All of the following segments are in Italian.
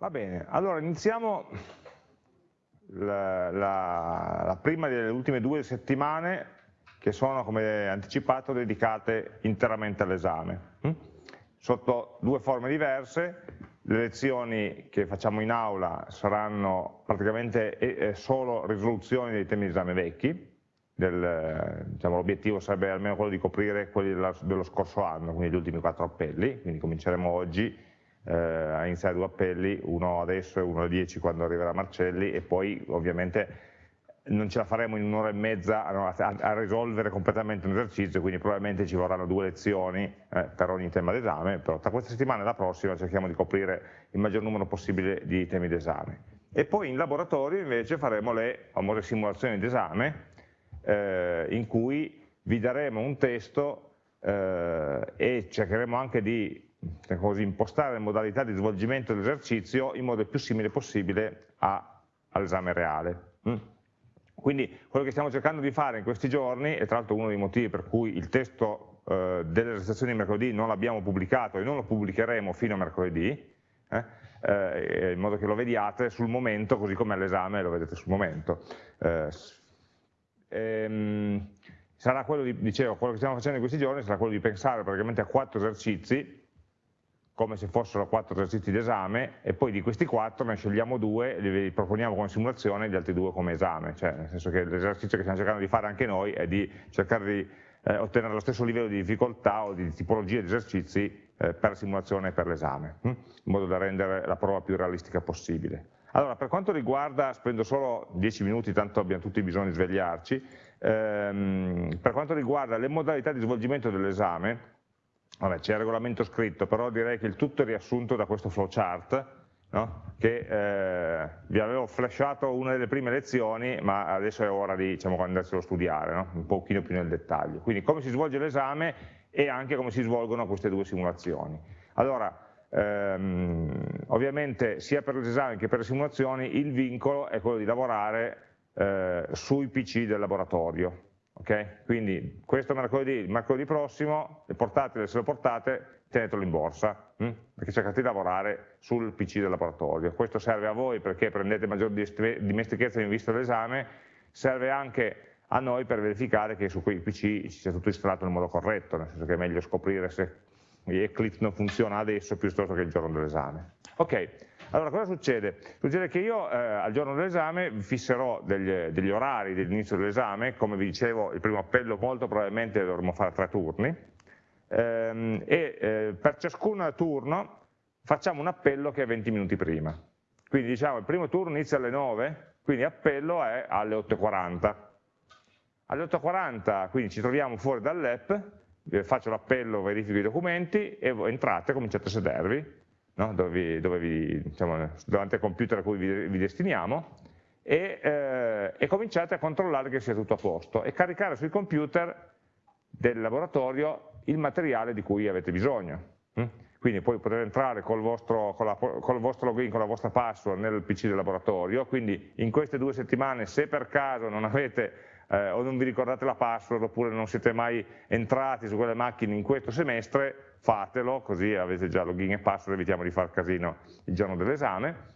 Va bene, allora iniziamo la, la, la prima delle ultime due settimane che sono, come anticipato, dedicate interamente all'esame. Hm? Sotto due forme diverse, le lezioni che facciamo in aula saranno praticamente solo risoluzioni dei temi di esame vecchi, diciamo, l'obiettivo sarebbe almeno quello di coprire quelli dello scorso anno, quindi gli ultimi quattro appelli, quindi cominceremo oggi eh, a iniziare due appelli, uno adesso e uno alle 10 quando arriverà Marcelli e poi ovviamente non ce la faremo in un'ora e mezza a, a, a, risolvere completamente un esercizio, quindi probabilmente ci vorranno due lezioni eh, per ogni tema d'esame, però tra questa settimana e la prossima cerchiamo di coprire il maggior numero possibile di temi d'esame. E poi in laboratorio invece faremo le famose simulazioni d'esame, eh, in cui vi daremo un testo eh, e cercheremo anche di così, impostare le modalità di svolgimento dell'esercizio in modo il più simile possibile all'esame reale. Mm. Quindi quello che stiamo cercando di fare in questi giorni, e tra l'altro uno dei motivi per cui il testo eh, delle registrazioni di mercoledì non l'abbiamo pubblicato e non lo pubblicheremo fino a mercoledì, eh, eh, in modo che lo vediate sul momento, così come all'esame lo vedete sul momento. Eh, ehm, sarà quello di, dicevo, quello che stiamo facendo in questi giorni sarà quello di pensare praticamente a quattro esercizi come se fossero quattro esercizi d'esame e poi di questi quattro ne scegliamo due li proponiamo come simulazione e gli altri due come esame, cioè nel senso che l'esercizio che stiamo cercando di fare anche noi è di cercare di eh, ottenere lo stesso livello di difficoltà o di tipologia di esercizi eh, per la simulazione e per l'esame, hm? in modo da rendere la prova più realistica possibile. Allora, per quanto riguarda, spendo solo 10 minuti, tanto abbiamo tutti bisogno di svegliarci, ehm, per quanto riguarda le modalità di svolgimento dell'esame, Vabbè, c'è il regolamento scritto, però direi che il tutto è riassunto da questo flowchart, no? che eh, vi avevo flashato una delle prime lezioni, ma adesso è ora di diciamo, andarselo a studiare, no? un pochino più nel dettaglio. Quindi come si svolge l'esame e anche come si svolgono queste due simulazioni. Allora, ehm, ovviamente sia per l'esame che per le simulazioni il vincolo è quello di lavorare eh, sui PC del laboratorio, Okay? Quindi questo mercoledì, mercoledì prossimo, le portatele se lo portate, tenetelo in borsa, hm? perché cercate di lavorare sul PC del laboratorio. Questo serve a voi perché prendete maggior dimestichezza in vista dell'esame, serve anche a noi per verificare che su quei PC ci sia tutto installato nel modo corretto, nel senso che è meglio scoprire se Eclipse non funziona adesso piuttosto che il giorno dell'esame. Ok, allora cosa succede? Succede che io eh, al giorno dell'esame fisserò degli, degli orari dell'inizio dell'esame, come vi dicevo il primo appello molto probabilmente dovremo fare tre turni, ehm, e eh, per ciascun turno facciamo un appello che è 20 minuti prima. Quindi diciamo il primo turno inizia alle 9, quindi appello è alle 8.40. Alle 8.40 quindi ci troviamo fuori dall'app, faccio l'appello, verifico i documenti e entrate, cominciate a sedervi, no? dove, vi, dove vi, diciamo, davanti al computer a cui vi, vi destiniamo, e, eh, e, cominciate a controllare che sia tutto a posto e caricare sui computer del laboratorio il materiale di cui avete bisogno. Hm? Quindi poi potete entrare col vostro, con la, col vostro login, con la vostra password nel PC del laboratorio, quindi in queste due settimane se per caso non avete eh, o non vi ricordate la password oppure non siete mai entrati su quelle macchine in questo semestre, fatelo, così avete già login e password, evitiamo di far casino il giorno dell'esame.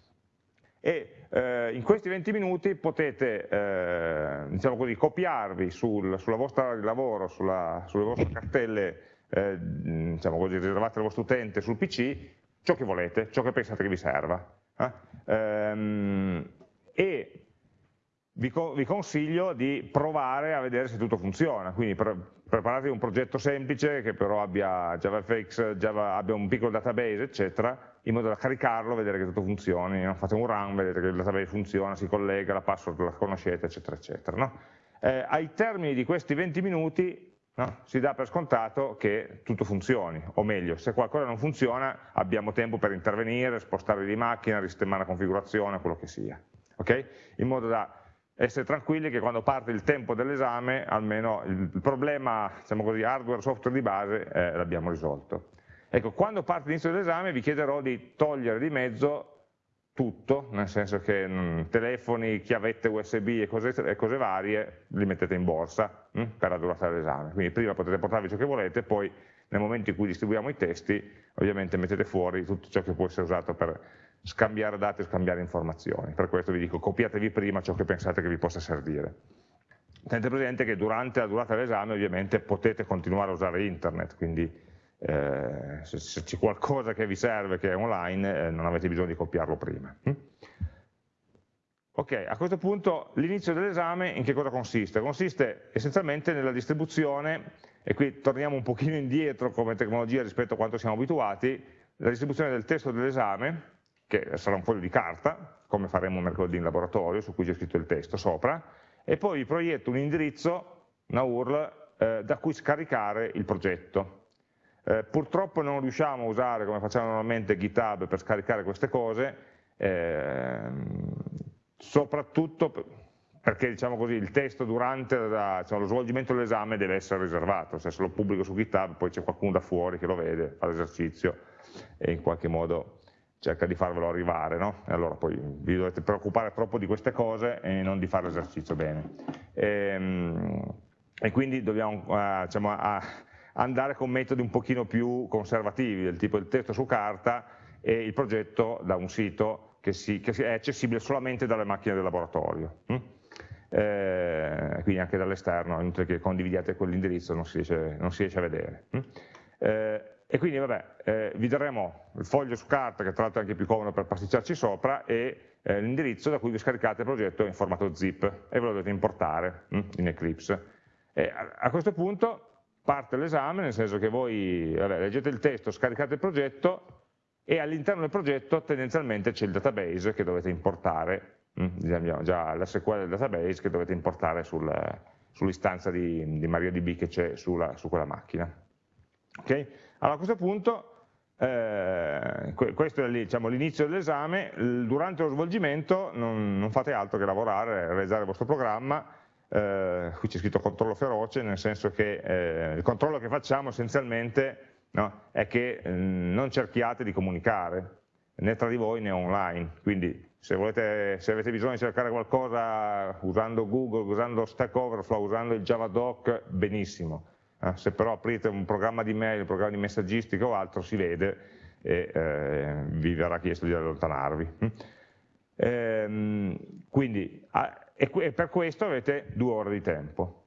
E eh, in questi 20 minuti potete, eh, diciamo così, copiarvi sul, sulla vostra area di lavoro, sulla, sulle vostre cartelle eh, diciamo così, riservate al vostro utente sul PC, ciò che volete, ciò che pensate che vi serva. Eh. Ehm, e vi, vi, consiglio di provare a vedere se tutto funziona, quindi pre preparatevi un progetto semplice che però abbia JavaFX, Java, abbia un piccolo database, eccetera, in modo da caricarlo, vedere che tutto funzioni, no? fate un run, vedete che il database funziona, si collega, la password la conoscete, eccetera, eccetera. No? Eh, ai termini di questi 20 minuti no? si dà per scontato che tutto funzioni, o meglio, se qualcosa non funziona abbiamo tempo per intervenire, spostare di macchina, risistemare la configurazione, quello che sia, okay? in modo da essere tranquilli che quando parte il tempo dell'esame almeno il problema diciamo così, hardware software di base eh, l'abbiamo risolto. Ecco, quando parte l'inizio dell'esame vi chiederò di togliere di mezzo tutto, nel senso che mh, mm, telefoni, chiavette USB e cose, e cose, varie li mettete in borsa mh, mm, per la durata dell'esame. Quindi prima potete portarvi ciò che volete, poi nel momento in cui distribuiamo i testi ovviamente mettete fuori tutto ciò che può essere usato per scambiare dati e scambiare informazioni. Per questo vi dico copiatevi prima ciò che pensate che vi possa servire. Tenete presente che durante la durata dell'esame ovviamente potete continuare a usare internet, quindi eh, se, se c'è qualcosa che vi serve che è online eh, non avete bisogno di copiarlo prima. Hm? Ok, a questo punto l'inizio dell'esame in che cosa consiste? Consiste essenzialmente nella distribuzione, e qui torniamo un pochino indietro come tecnologia rispetto a quanto siamo abituati, la distribuzione del testo dell'esame, che sarà un foglio di carta, come faremo mercoledì in laboratorio, su cui c'è scritto il testo sopra, e poi vi proietto un indirizzo, una URL, eh, da cui scaricare il progetto. Eh, purtroppo non riusciamo a usare, come facciamo normalmente, GitHub per scaricare queste cose, eh, soprattutto perché diciamo così, il testo durante la, diciamo, lo svolgimento dell'esame deve essere riservato, se lo pubblico su GitHub poi c'è qualcuno da fuori che lo vede, fa l'esercizio e in qualche modo cerca di farvelo arrivare, no? e allora poi vi dovete preoccupare troppo di queste cose e non di fare l'esercizio bene. E, ehm, e, quindi dobbiamo uh, diciamo, andare con metodi un pochino più conservativi, del tipo il testo su carta e il progetto da un sito che, si, che è accessibile solamente dalle macchine del laboratorio. Hm? Eh, quindi anche dall'esterno, inutile che condividiate quell'indirizzo, non, non, si riesce a vedere. Hm? Eh, e quindi vabbè, eh, vi daremo il foglio su carta, che tra l'altro è anche più comodo per pasticciarci sopra, e eh, l'indirizzo da cui vi scaricate il progetto in formato zip e ve lo dovete importare hm, in Eclipse. E a, a questo punto parte l'esame, nel senso che voi vabbè, leggete il testo, scaricate il progetto e all'interno del progetto tendenzialmente c'è il database che dovete importare, abbiamo già l'SQL del database che dovete importare sul, sull'istanza di, di MariaDB che c'è su quella macchina. Okay? Allora a questo punto, eh, questo è diciamo, l'inizio dell'esame, durante lo svolgimento non, non, fate altro che lavorare, realizzare il vostro programma, eh, qui c'è scritto controllo feroce, nel senso che eh, il controllo che facciamo essenzialmente no, è che eh, non cerchiate di comunicare né tra di voi né online, quindi se, volete, se, avete bisogno di cercare qualcosa usando Google, usando Stack Overflow, usando il Javadoc, benissimo, eh, se però aprite un programma di mail, un programma di messaggistica o altro, si vede e eh, vi verrà chiesto di allontanarvi. Mm. Ehm, quindi, e, e per questo avete due ore di tempo.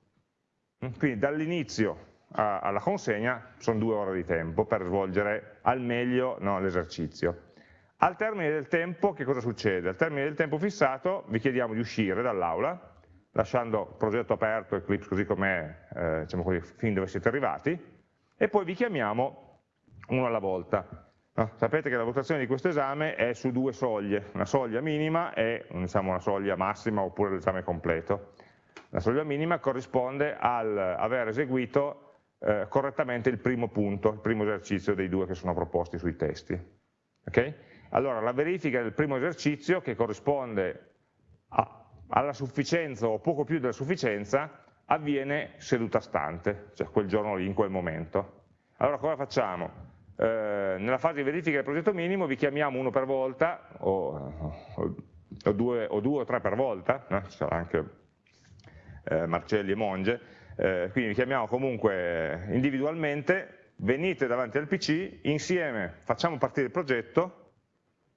Mm. Quindi dall'inizio alla consegna sono due ore di tempo per svolgere al meglio no, l'esercizio. Al termine del tempo che cosa succede? Al termine del tempo fissato vi chiediamo di uscire dall'aula lasciando il progetto aperto, Eclipse così com'è, eh, diciamo così, fin dove siete arrivati, e poi vi chiamiamo uno alla volta. No? Sapete che la valutazione di questo esame è su due soglie, una soglia minima e diciamo, una soglia massima oppure l'esame completo. La soglia minima corrisponde al aver eseguito eh, correttamente il primo punto, il primo esercizio dei due che sono proposti sui testi. Okay? Allora la verifica del primo esercizio che corrisponde a, alla sufficienza o poco più della sufficienza avviene seduta stante, cioè quel giorno lì, in quel momento. Allora cosa facciamo? Eh, nella fase di verifica del progetto minimo vi chiamiamo uno per volta, o, o, due, o due, o tre per volta, no? ci sarà anche eh, Marcelli e Monge, eh, quindi vi chiamiamo comunque individualmente, venite davanti al PC, insieme facciamo partire il progetto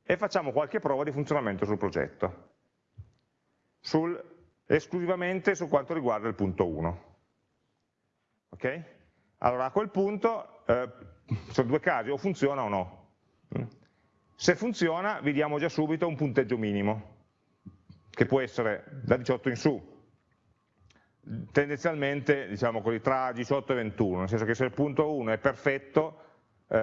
e facciamo qualche prova di funzionamento sul progetto sul, esclusivamente su quanto riguarda il punto 1. Ok? Allora a quel punto eh, sono due casi, o funziona o no. Mm. Se funziona vi diamo già subito un punteggio minimo, che può essere da 18 in su, tendenzialmente diciamo così, tra 18 e 21, nel senso che se il punto 1 è perfetto, eh,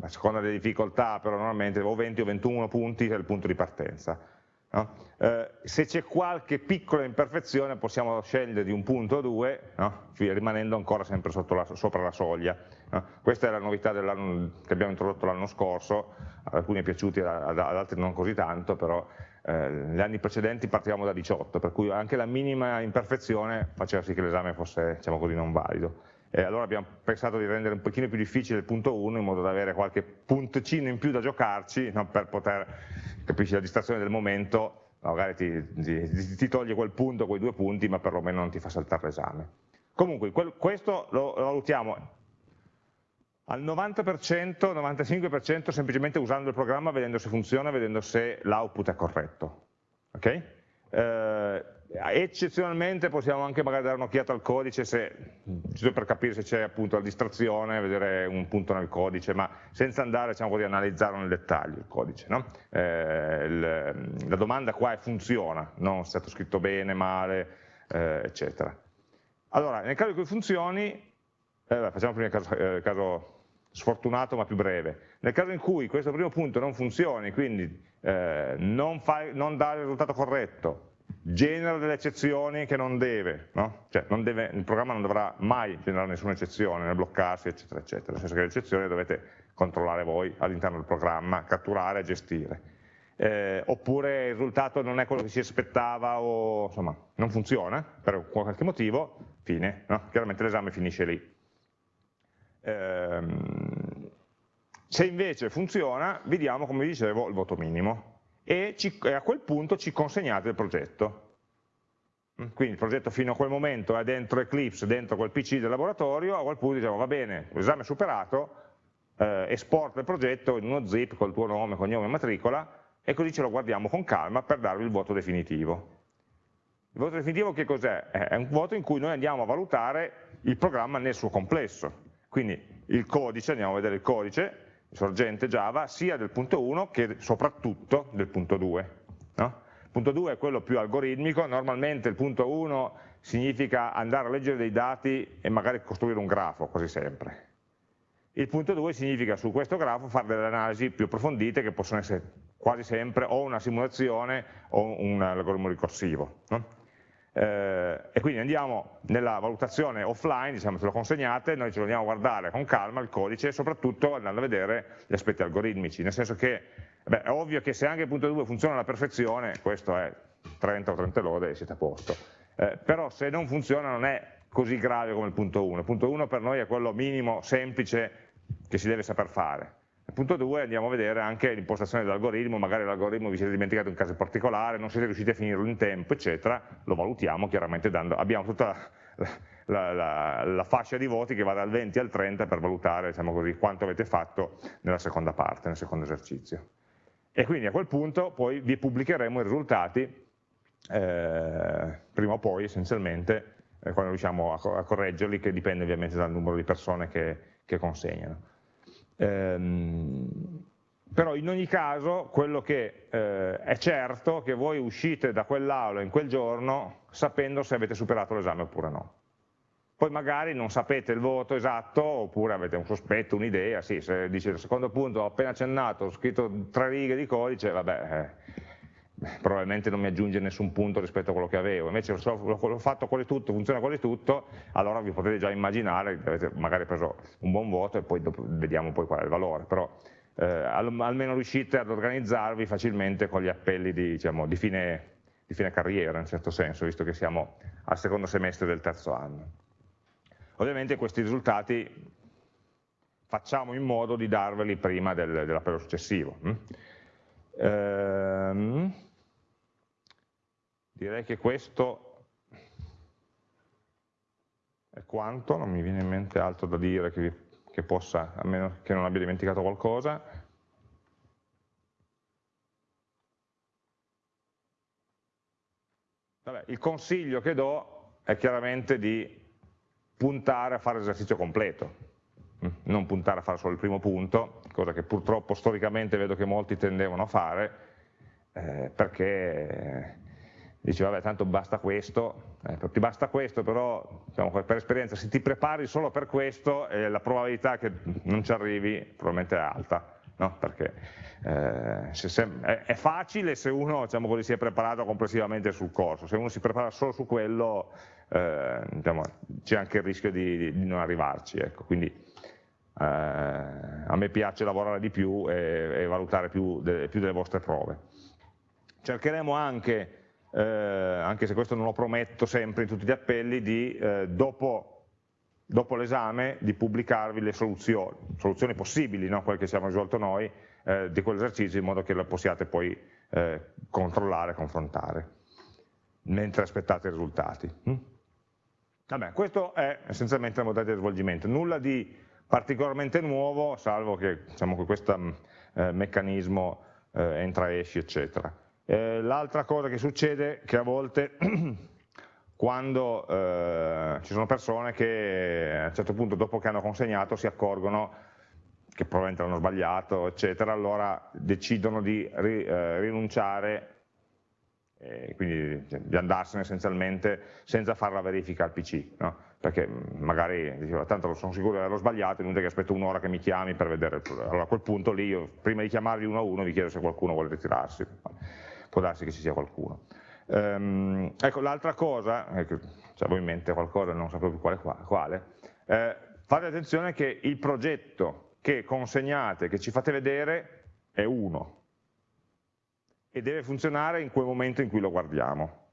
a seconda delle difficoltà, però normalmente o 20 o 21 punti è il punto di partenza No? Eh, se c'è qualche piccola imperfezione possiamo scegliere di un punto o due, no? rimanendo ancora sempre la, sopra la soglia. No? Questa è la novità che abbiamo introdotto l'anno scorso, ad alcuni è piaciuti, ad, altri non così tanto, però eh, negli anni precedenti partivamo da 18, per cui anche la minima imperfezione faceva sì che l'esame fosse diciamo così, non valido. E allora abbiamo pensato di rendere un pochino più difficile il punto 1 in modo da avere qualche puntino in più da giocarci no, per poter, capisci, la distrazione del momento, magari ti, ti, ti, toglie quel punto, quei due punti, ma perlomeno non ti fa saltare l'esame. Comunque, quel, questo lo, lo valutiamo al 90%, 95% semplicemente usando il programma, vedendo se funziona, vedendo se l'output è corretto. Okay? Eh, eccezionalmente possiamo anche magari dare un'occhiata al codice se, per capire se c'è appunto la distrazione, vedere un punto nel codice, ma senza andare diciamo così, a analizzarlo nel dettaglio il codice. No? Eh, il, la domanda qua è funziona, non è stato scritto bene, male, eh, eccetera. Allora, nel caso in cui funzioni, eh, facciamo prima il caso, eh, caso, sfortunato ma più breve, nel caso in cui questo primo punto non funzioni, quindi eh, non, fa, non dà il risultato corretto, genera delle eccezioni che non deve, no? cioè non deve, il programma non dovrà mai generare nessuna eccezione, né bloccarsi, eccetera, eccetera, nel senso che le eccezioni dovete controllare voi all'interno del programma, catturare e gestire. Eh, oppure il risultato non è quello che si aspettava o insomma non funziona per qualche motivo, fine, no? chiaramente l'esame finisce lì. Eh, se invece funziona, vi diamo, come vi dicevo, il voto minimo, e, ci, e a quel punto ci consegnate il progetto. Quindi il progetto fino a quel momento è dentro Eclipse, dentro quel PC del laboratorio, a quel punto diciamo va bene, l'esame è superato, eh, esporta il progetto in uno zip col tuo nome, cognome e matricola e così ce lo guardiamo con calma per darvi il voto definitivo. Il voto definitivo che cos'è? È un voto in cui noi andiamo a valutare il programma nel suo complesso, quindi il codice, andiamo a vedere il codice, sorgente Java sia del punto 1 che soprattutto del punto 2. No? Il punto 2 è quello più algoritmico, normalmente il punto 1 significa andare a leggere dei dati e magari costruire un grafo, quasi sempre. Il punto 2 significa su questo grafo fare delle analisi più approfondite che possono essere quasi sempre o una simulazione o un algoritmo ricorsivo. No? Eh, e quindi andiamo nella valutazione offline, diciamo ce lo consegnate, noi ce lo andiamo a guardare con calma il codice soprattutto andando a vedere gli aspetti algoritmici, nel senso che beh, è ovvio che se anche il punto 2 funziona alla perfezione, questo è 30 o 30 lode e siete a posto, eh, però se non funziona non è così grave come il punto 1, il punto 1 per noi è quello minimo, semplice, che si deve saper fare, Punto 2 andiamo a vedere anche l'impostazione dell'algoritmo, magari l'algoritmo vi siete dimenticato un caso particolare, non siete riusciti a finirlo in tempo, eccetera, lo valutiamo chiaramente dando, abbiamo tutta la, la, la, fascia di voti che va dal 20 al 30 per valutare diciamo così, quanto avete fatto nella seconda parte, nel secondo esercizio. E quindi a quel punto poi vi pubblicheremo i risultati, eh, prima o poi essenzialmente, eh, quando riusciamo a, correggerli, che dipende ovviamente dal numero di persone che, che consegnano. Ehm, però in ogni caso quello che eh, è certo è che voi uscite da quell'aula in quel giorno sapendo se avete superato l'esame oppure no. Poi magari non sapete il voto esatto oppure avete un sospetto, un'idea, sì, se dice il secondo punto ho appena accennato, ho scritto tre righe di codice, vabbè, eh, probabilmente non mi aggiunge nessun punto rispetto a quello che avevo, invece l'ho fatto quasi tutto, funziona quasi tutto, allora vi potete già immaginare avete magari preso un buon voto e poi vediamo poi qual è il valore, però eh, almeno riuscite ad organizzarvi facilmente con gli appelli di, diciamo, di, fine, di fine carriera, in certo senso, visto che siamo al secondo semestre del terzo anno. Ovviamente questi risultati facciamo in modo di darveli prima del, dell'appello successivo. Hm? Ehm, Direi che questo è quanto, non mi viene in mente altro da dire che, che possa, a meno che non abbia dimenticato qualcosa. Vabbè, il consiglio che do è chiaramente di puntare a fare l'esercizio completo, mm, non puntare a fare solo il primo punto, cosa che purtroppo storicamente vedo che molti tendevano a fare, eh, perché dici vabbè tanto basta questo, eh, ti basta questo però diciamo, per esperienza se ti prepari solo per questo eh, la probabilità che non ci arrivi probabilmente è alta, no? perché eh, se, è, è, facile se uno diciamo così, si è preparato complessivamente sul corso, se uno si prepara solo su quello eh, diciamo, c'è anche il rischio di, di, di non arrivarci, ecco. quindi eh, a me piace lavorare di più e, e valutare più, de, più delle vostre prove. Cercheremo anche eh, anche se questo non lo prometto sempre in tutti gli appelli, di eh, dopo, dopo l'esame di pubblicarvi le soluzioni, soluzioni possibili, no? quelle che abbiamo risolto noi, eh, di quell'esercizio in modo che lo possiate poi eh, controllare, confrontare, mentre aspettate i risultati. Mm? Vabbè, questo è essenzialmente la modalità di svolgimento, nulla di particolarmente nuovo, salvo che, diciamo, questo mm, eh, meccanismo eh, entra e esci, eccetera. Eh, L'altra cosa che succede è che a volte quando eh, ci sono persone che a un certo punto dopo che hanno consegnato si accorgono che probabilmente hanno sbagliato, eccetera, allora decidono di ri, eh, rinunciare eh, quindi cioè, di andarsene essenzialmente senza fare la verifica al PC, no? perché magari diceva tanto sono sicuro di averlo sbagliato, è inutile che aspetto un'ora che mi chiami per vedere, allora a quel punto lì io prima di chiamarvi uno a uno vi chiedo se qualcuno vuole ritirarsi, può darsi che ci sia qualcuno. Um, ecco, l'altra cosa, ecco, se avevo in mente qualcosa, non sapevo più quale, quale eh, fate attenzione che il progetto che consegnate, che ci fate vedere, è uno, e deve funzionare in quel momento in cui lo guardiamo.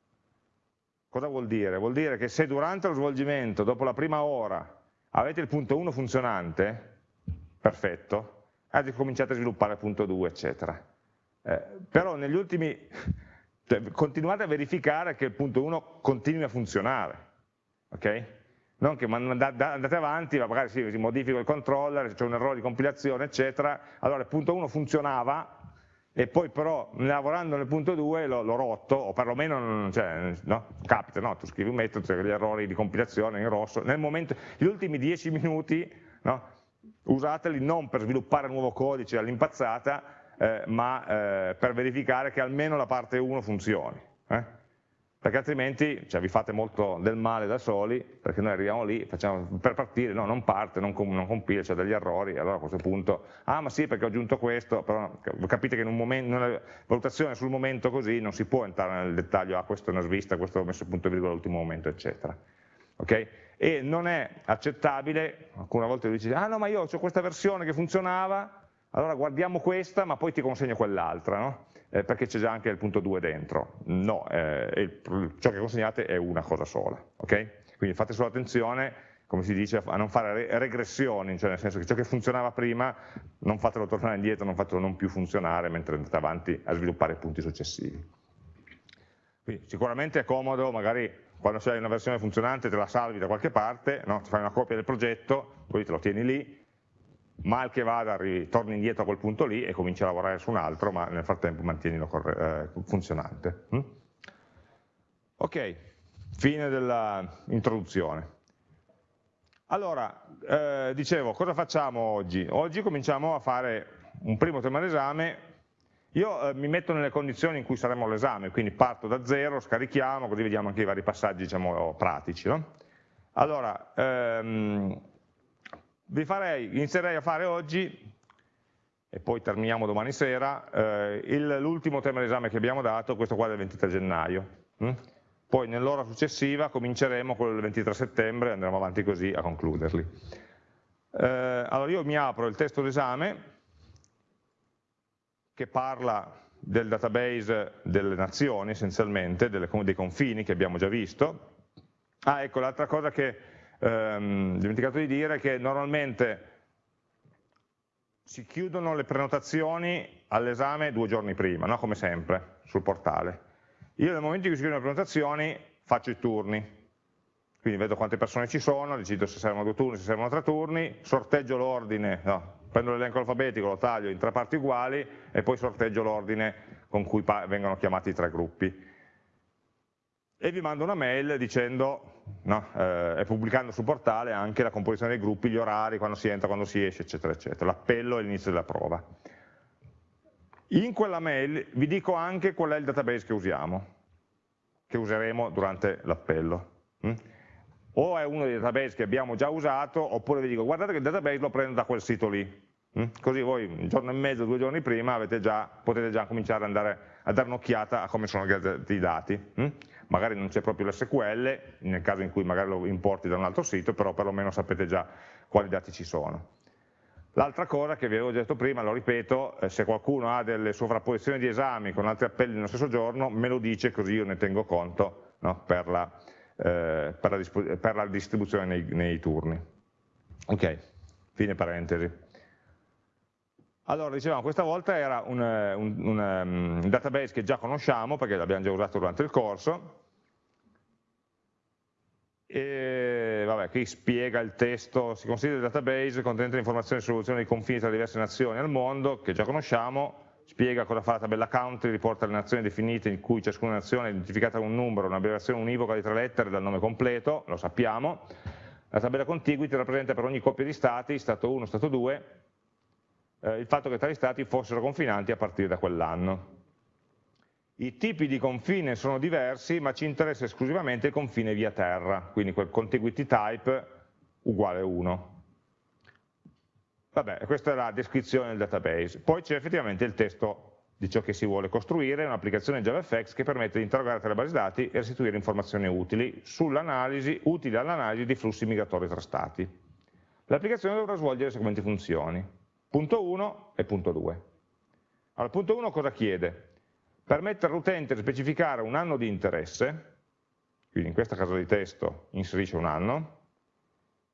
Cosa vuol dire? Vuol dire che se durante lo svolgimento, dopo la prima ora, avete il punto 1 funzionante, perfetto, adesso cominciate a sviluppare il punto 2, eccetera. Eh, però negli ultimi, cioè, continuate a verificare che il punto 1 continui a funzionare, ok? Non che andate avanti, magari si modifica il controller, c'è un errore di compilazione, eccetera, allora il punto 1 funzionava, e poi però lavorando nel punto 2 l'ho rotto, o perlomeno cioè, no? capita, no? tu scrivi un metodo, c'è gli errori di compilazione in rosso, nel momento, gli ultimi 10 minuti no? usateli non per sviluppare nuovo codice all'impazzata, eh, ma eh, per verificare che almeno la parte 1 funzioni. Eh? perché altrimenti cioè, vi fate molto del male da soli, perché noi arriviamo lì, facciamo, per partire, no, non parte, non, non compila, c'è degli errori, allora a questo punto, ah ma sì perché ho aggiunto questo, però capite che in, un momento, una valutazione sul momento così non si può entrare nel dettaglio, ah questo è una svista, questo ho messo punto e virgola all'ultimo momento, eccetera. Okay? E non è accettabile, alcune volte lui dice, ah no ma io ho questa versione che funzionava, allora guardiamo questa ma poi ti consegno quell'altra, no? eh, perché c'è già anche il punto 2 dentro. No, eh, il, ciò che consegnate è una cosa sola. Okay? Quindi fate solo attenzione come si dice, a non fare regressioni, cioè nel senso che ciò che funzionava prima non fatelo tornare indietro, non fatelo non più funzionare mentre andate avanti a sviluppare punti successivi. Quindi sicuramente è comodo, magari quando c'è una versione funzionante te la salvi da qualche parte, no? ti fai una copia del progetto, poi te lo tieni lì, mal che vada torni indietro a quel punto lì e cominci a lavorare su un altro, ma nel frattempo mantienilo eh, funzionante. Mm? Ok, fine dell'introduzione. Allora, eh, dicevo, cosa facciamo oggi? Oggi cominciamo a fare un primo tema d'esame, io eh, mi metto nelle condizioni in cui saremo all'esame, quindi parto da zero, scarichiamo, così vediamo anche i vari passaggi diciamo, pratici. No? Allora, ehm, vi farei, inizierei a fare oggi, e poi terminiamo domani sera, eh, l'ultimo tema d'esame che abbiamo dato, questo qua del 23 gennaio. Hm? Poi nell'ora successiva cominceremo con il 23 settembre e andremo avanti così a concluderli. Eh, allora io mi apro il testo d'esame che parla del database delle nazioni essenzialmente, delle, dei confini che abbiamo già visto. Ah ecco l'altra cosa che ehm, dimenticato di dire che normalmente si chiudono le prenotazioni all'esame due giorni prima, no? come sempre, sul portale. Io nel momento in cui si chiudono le prenotazioni faccio i turni, quindi vedo quante persone ci sono, decido se servono due turni, se servono tre turni, sorteggio l'ordine, no, prendo l'elenco alfabetico, lo taglio in tre parti uguali e poi sorteggio l'ordine con cui vengono chiamati i tre gruppi e vi mando una mail dicendo, no, eh, e pubblicando sul portale anche la composizione dei gruppi, gli orari, quando si entra, quando si esce, eccetera, eccetera, l'appello e l'inizio della prova. In quella mail vi dico anche qual è il database che usiamo, che useremo durante l'appello. Mm? O è uno dei database che abbiamo già usato, oppure vi dico guardate che il database lo prendo da quel sito lì. Mm? Così voi un giorno e mezzo, due giorni prima già, potete già cominciare ad andare a dare un'occhiata a come sono organizzati i dati. Magari non c'è proprio l'SQL, nel caso in cui magari lo importi da un altro sito, però perlomeno sapete già quali dati ci sono. L'altra cosa che vi avevo detto prima, lo ripeto, eh, se qualcuno ha delle sovrapposizioni di esami con altri appelli nello stesso giorno, me lo dice così io ne tengo conto no, per, la, eh, per, la, per, la, distribuzione nei, nei turni. Ok, fine parentesi. Allora, dicevamo, questa volta era un, eh, un, un, um, database che già conosciamo, perché l'abbiamo già usato durante il corso, E, vabbè, qui spiega il testo, si considera il database contenente informazioni sulle soluzioni dei confini tra diverse nazioni al mondo, che già conosciamo, spiega cosa fa la tabella country, riporta le nazioni definite in cui ciascuna nazione è identificata con un numero, un'abbreviazione univoca di tre lettere dal nome completo, lo sappiamo, la tabella contiguity rappresenta per ogni coppia di stati, stato 1, stato 2, eh, il fatto che tali stati fossero confinanti a partire da quell'anno. I tipi di confine sono diversi, ma ci interessa esclusivamente il confine via terra, quindi quel contiguity type uguale 1. Vabbè, questa è la descrizione del database. Poi c'è effettivamente il testo di ciò che si vuole costruire, un'applicazione JavaFX che permette di interrogare tra le basi dati e restituire informazioni utili sull'analisi, utili all'analisi di flussi migratori tra stati. L'applicazione dovrà svolgere le seguenti funzioni. Punto 1 e punto 2. Allora, punto 1 cosa chiede? permettere all'utente di specificare un anno di interesse, quindi in questa casa di testo inserisce un anno,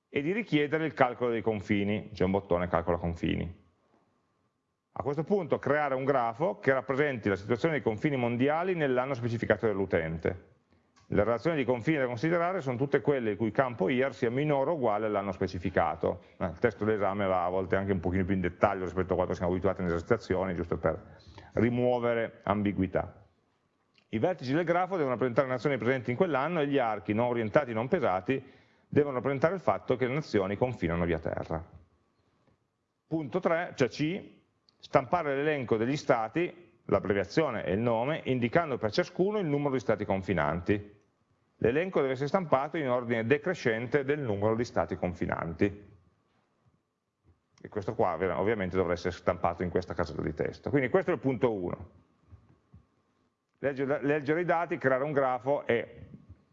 e di richiedere il calcolo dei confini, c'è un bottone calcola confini. A questo punto creare un grafo che rappresenti la situazione dei confini mondiali nell'anno specificato dall'utente. Le relazioni di confini da considerare sono tutte quelle il cui campo year sia minore o uguale all'anno specificato. Eh, il testo dell'esame va a volte anche un pochino più in dettaglio rispetto a quanto siamo abituati nelle esercitazioni, giusto per rimuovere ambiguità. I vertici del grafo devono rappresentare le nazioni presenti in quell'anno e gli archi non orientati, non pesati, devono rappresentare il fatto che le nazioni confinano via terra. Punto 3, cioè C, stampare l'elenco degli stati, l'abbreviazione e il nome, indicando per ciascuno il numero di stati confinanti. L'elenco deve essere stampato in ordine decrescente del numero di stati confinanti e questo qua ovviamente dovrà essere stampato in questa casella di testo. Quindi questo è il punto 1. Leggere, i dati, creare un grafo e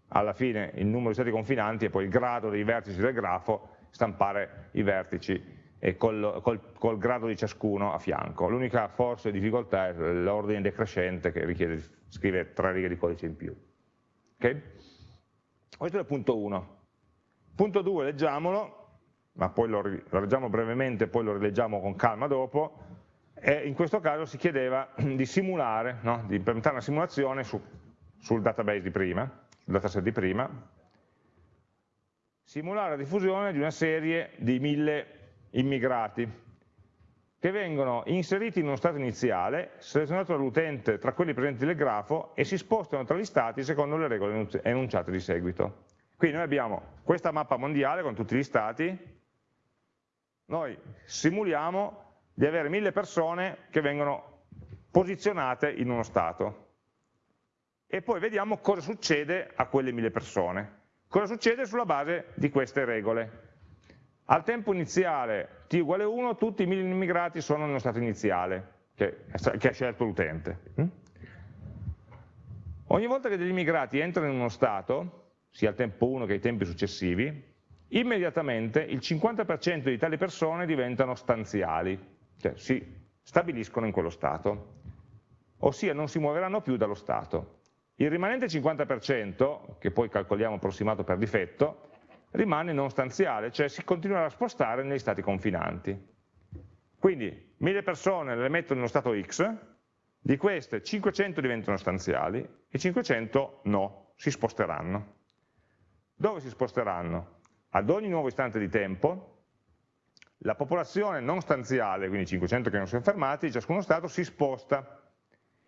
alla fine il numero di stati confinanti e poi il grado dei vertici del grafo, stampare i vertici e col, col, col grado di ciascuno a fianco. L'unica forse difficoltà è l'ordine decrescente che richiede di scrivere tre righe di codice in più. Okay? Questo è il punto 1. Punto 2, leggiamolo, ma poi lo, lo leggiamo brevemente, poi lo rileggiamo con calma dopo, e in questo caso si chiedeva di simulare, no? di implementare una simulazione su, sul database di prima, sul dataset di prima, simulare la diffusione di una serie di mille immigrati che vengono inseriti in uno stato iniziale, selezionato dall'utente tra quelli presenti nel grafo e si spostano tra gli stati secondo le regole enunciate di seguito. Quindi noi abbiamo questa mappa mondiale con tutti gli stati, noi simuliamo di avere mille persone che vengono posizionate in uno stato e poi vediamo cosa succede a quelle mille persone. Cosa succede sulla base di queste regole. Al tempo iniziale t uguale 1 tutti i immigrati sono nello stato iniziale che, che ha scelto l'utente. Mm? Ogni volta che degli immigrati entrano in uno stato, sia al tempo 1 che ai tempi successivi, immediatamente il 50% di tali persone diventano stanziali, cioè si stabiliscono in quello stato, ossia non si muoveranno più dallo stato. Il rimanente 50%, che poi calcoliamo approssimato per difetto, rimane non stanziale, cioè si continuerà a spostare negli stati confinanti. Quindi 1000 persone le metto nello stato X, di queste 500 diventano stanziali e 500 no, si sposteranno. Dove si sposteranno? ad ogni nuovo istante di tempo la popolazione non stanziale, quindi 500 che non sono fermati, di ciascuno stato si sposta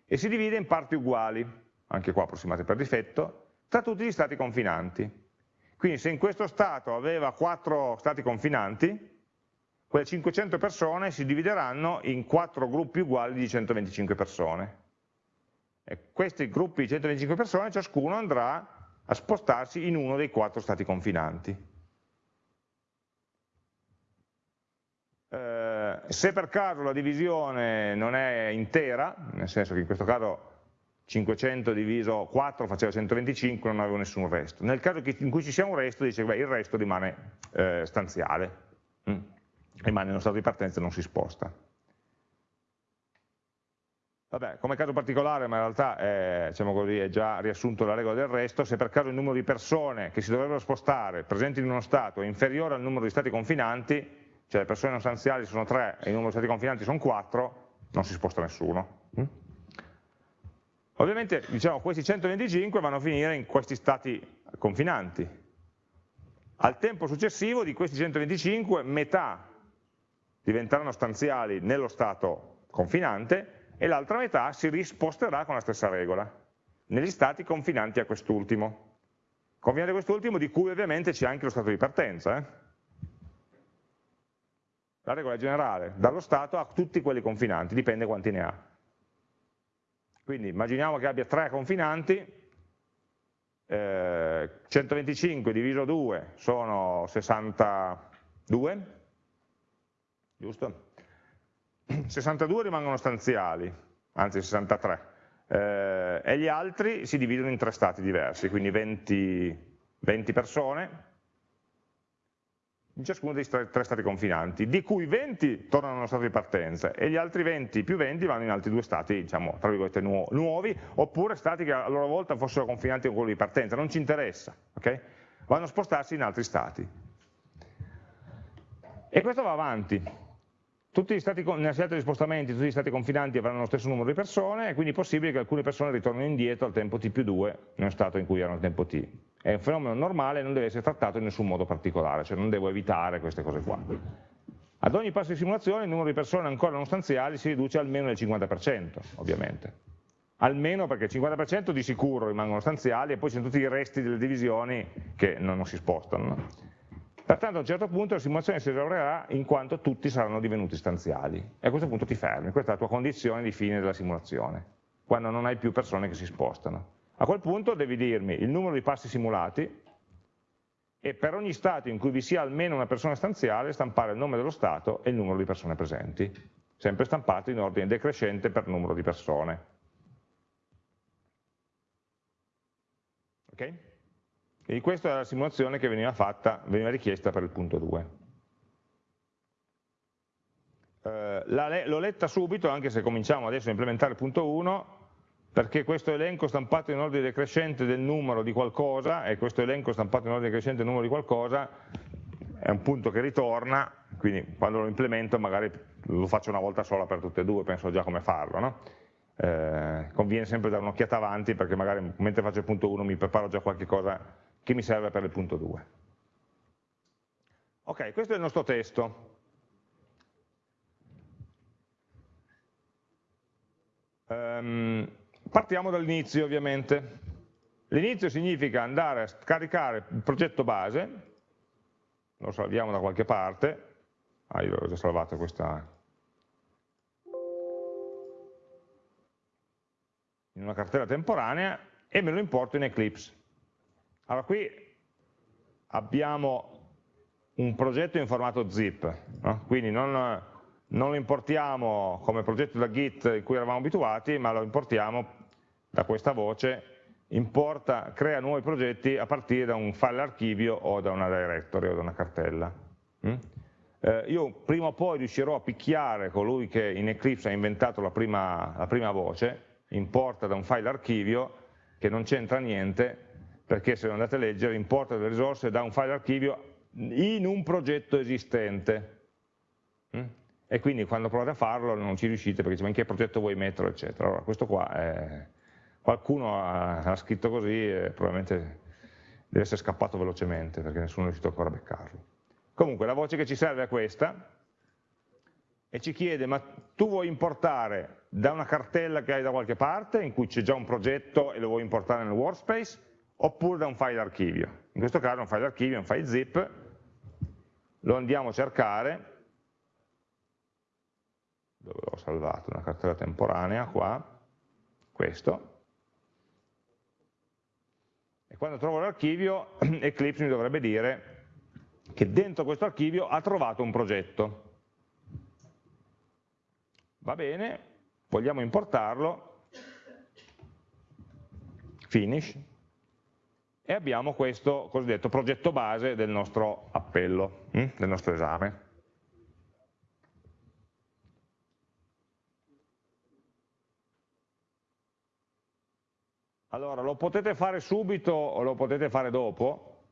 e si divide in parti uguali, anche qua approssimate per difetto, tra tutti gli stati confinanti. Quindi se in questo stato aveva 4 stati confinanti, quelle 500 persone si divideranno in 4 gruppi uguali di 125 persone. E questi gruppi di 125 persone, ciascuno andrà a spostarsi in uno dei 4 stati confinanti. Eh, se per caso la divisione non è intera, nel senso che in questo caso 500 diviso 4 faceva 125, non avevo nessun resto. Nel caso in cui ci sia un resto, dice che il resto rimane eh, stanziale, mm. rimane nello stato di partenza e non si sposta. Vabbè, come caso particolare, ma in realtà è, diciamo così, è già riassunto la regola del resto, se per caso il numero di persone che si dovrebbero spostare presenti in uno stato è inferiore al numero di stati confinanti, cioè le persone non stanziali sono 3 e il numero di stati confinanti sono 4, non si sposta nessuno. Mm? Ovviamente diciamo, questi 125 vanno a finire in questi stati confinanti, al tempo successivo di questi 125 metà diventeranno stanziali nello stato confinante e l'altra metà si risposterà con la stessa regola, negli stati confinanti a quest'ultimo. Confinante a quest'ultimo di cui ovviamente c'è anche lo stato di partenza. Eh? La regola è generale, dallo stato a tutti quelli confinanti, dipende quanti ne ha. Quindi immaginiamo che abbia tre confinanti, eh, 125 diviso 2 sono 62, giusto? 62 rimangono stanziali, anzi 63, eh, e gli altri si dividono in tre stati diversi, quindi 20, 20 persone in ciascuno dei tre stati confinanti, di cui 20 tornano allo stato di partenza e gli altri 20 più 20 vanno in altri due stati, diciamo, tra virgolette, nu nuovi, oppure stati che a loro volta fossero confinanti con quello di partenza, non ci interessa, okay? vanno a spostarsi in altri stati. E questo va avanti, tutti gli stati, nella scelta di spostamenti, tutti gli stati confinanti avranno lo stesso numero di persone e quindi possibile che alcune persone ritornino indietro al tempo t più 2 nello stato in cui erano al tempo t. È un fenomeno normale e non deve essere trattato in nessun modo particolare, cioè non devo evitare queste cose qua. Ad ogni passo di simulazione il numero di persone ancora non stanziali si riduce almeno del 50%, ovviamente. Almeno perché il 50% di sicuro rimangono stanziali e poi ci sono tutti i resti delle divisioni che non, si spostano. No? Pertanto a un certo punto la simulazione si esaurerà in quanto tutti saranno divenuti stanziali e a questo punto ti fermi, questa è la tua condizione di fine della simulazione, quando non hai più persone che si spostano. A quel punto devi dirmi il numero di passi simulati e per ogni stato in cui vi sia almeno una persona stanziale stampare il nome dello stato e il numero di persone presenti, sempre stampato in ordine decrescente per numero di persone. Ok? Quindi questa è la simulazione che veniva fatta, veniva richiesta per il punto 2. Eh, L'ho letta subito, anche se cominciamo adesso a implementare il punto 1, perché questo elenco stampato in ordine decrescente del numero di qualcosa, e questo elenco stampato in ordine decrescente del numero di qualcosa, è un punto che ritorna, quindi quando lo implemento magari lo faccio una volta sola per tutte e due, penso già come farlo. No? Eh, conviene sempre dare un'occhiata avanti perché magari mentre faccio il punto 1 mi preparo già qualche cosa che mi serve per il punto 2. Ok, questo è il nostro testo. Um, partiamo dall'inizio ovviamente. L'inizio significa andare a scaricare il progetto base, lo salviamo da qualche parte, ah io ho già salvato questa in una cartella temporanea e me lo importo in Eclipse. Allora qui abbiamo un progetto in formato zip, no? quindi non, non, lo importiamo come progetto da Git in cui eravamo abituati, ma lo importiamo da questa voce, importa, crea nuovi progetti a partire da un file archivio o da una directory o da una cartella. Mm? Eh, io prima o poi riuscirò a picchiare colui che in Eclipse ha inventato la prima, la prima voce, importa da un file archivio che non c'entra niente, perché se andate a leggere importa delle risorse da un file archivio in un progetto esistente. Mm? E quindi quando provate a farlo non ci riuscite perché dice ma in che progetto vuoi metterlo, eccetera. Allora questo qua è... qualcuno ha, ha, scritto così e probabilmente deve essere scappato velocemente perché nessuno è riuscito ancora a beccarlo. Comunque la voce che ci serve è questa e ci chiede ma tu vuoi importare da una cartella che hai da qualche parte in cui c'è già un progetto e lo vuoi importare nel workspace oppure da un file archivio. In questo caso un file archivio è un file zip, lo andiamo a cercare, dove l'ho salvato, una cartella temporanea qua, questo, e quando trovo l'archivio Eclipse mi dovrebbe dire che dentro questo archivio ha trovato un progetto. Va bene, vogliamo importarlo, finish, e abbiamo questo cosiddetto progetto base del nostro appello, hm? del nostro esame. Allora, lo potete fare subito o lo potete fare dopo,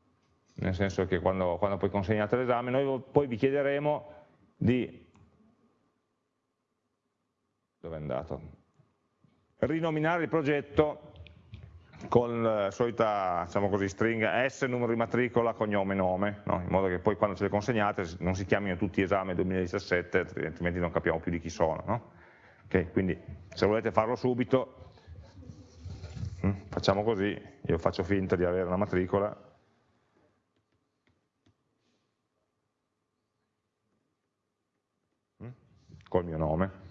nel senso che quando, quando poi consegnate l'esame, noi poi vi chiederemo di... dove è andato? Rinominare il progetto con la solita diciamo così, stringa S, numero di matricola, cognome, nome, no? in modo che poi quando ce le consegnate non si chiamino tutti esame 2017, altrimenti non capiamo più di chi sono. No? Okay, quindi se volete farlo subito, facciamo così, io faccio finta di avere una matricola, hm, col mio nome.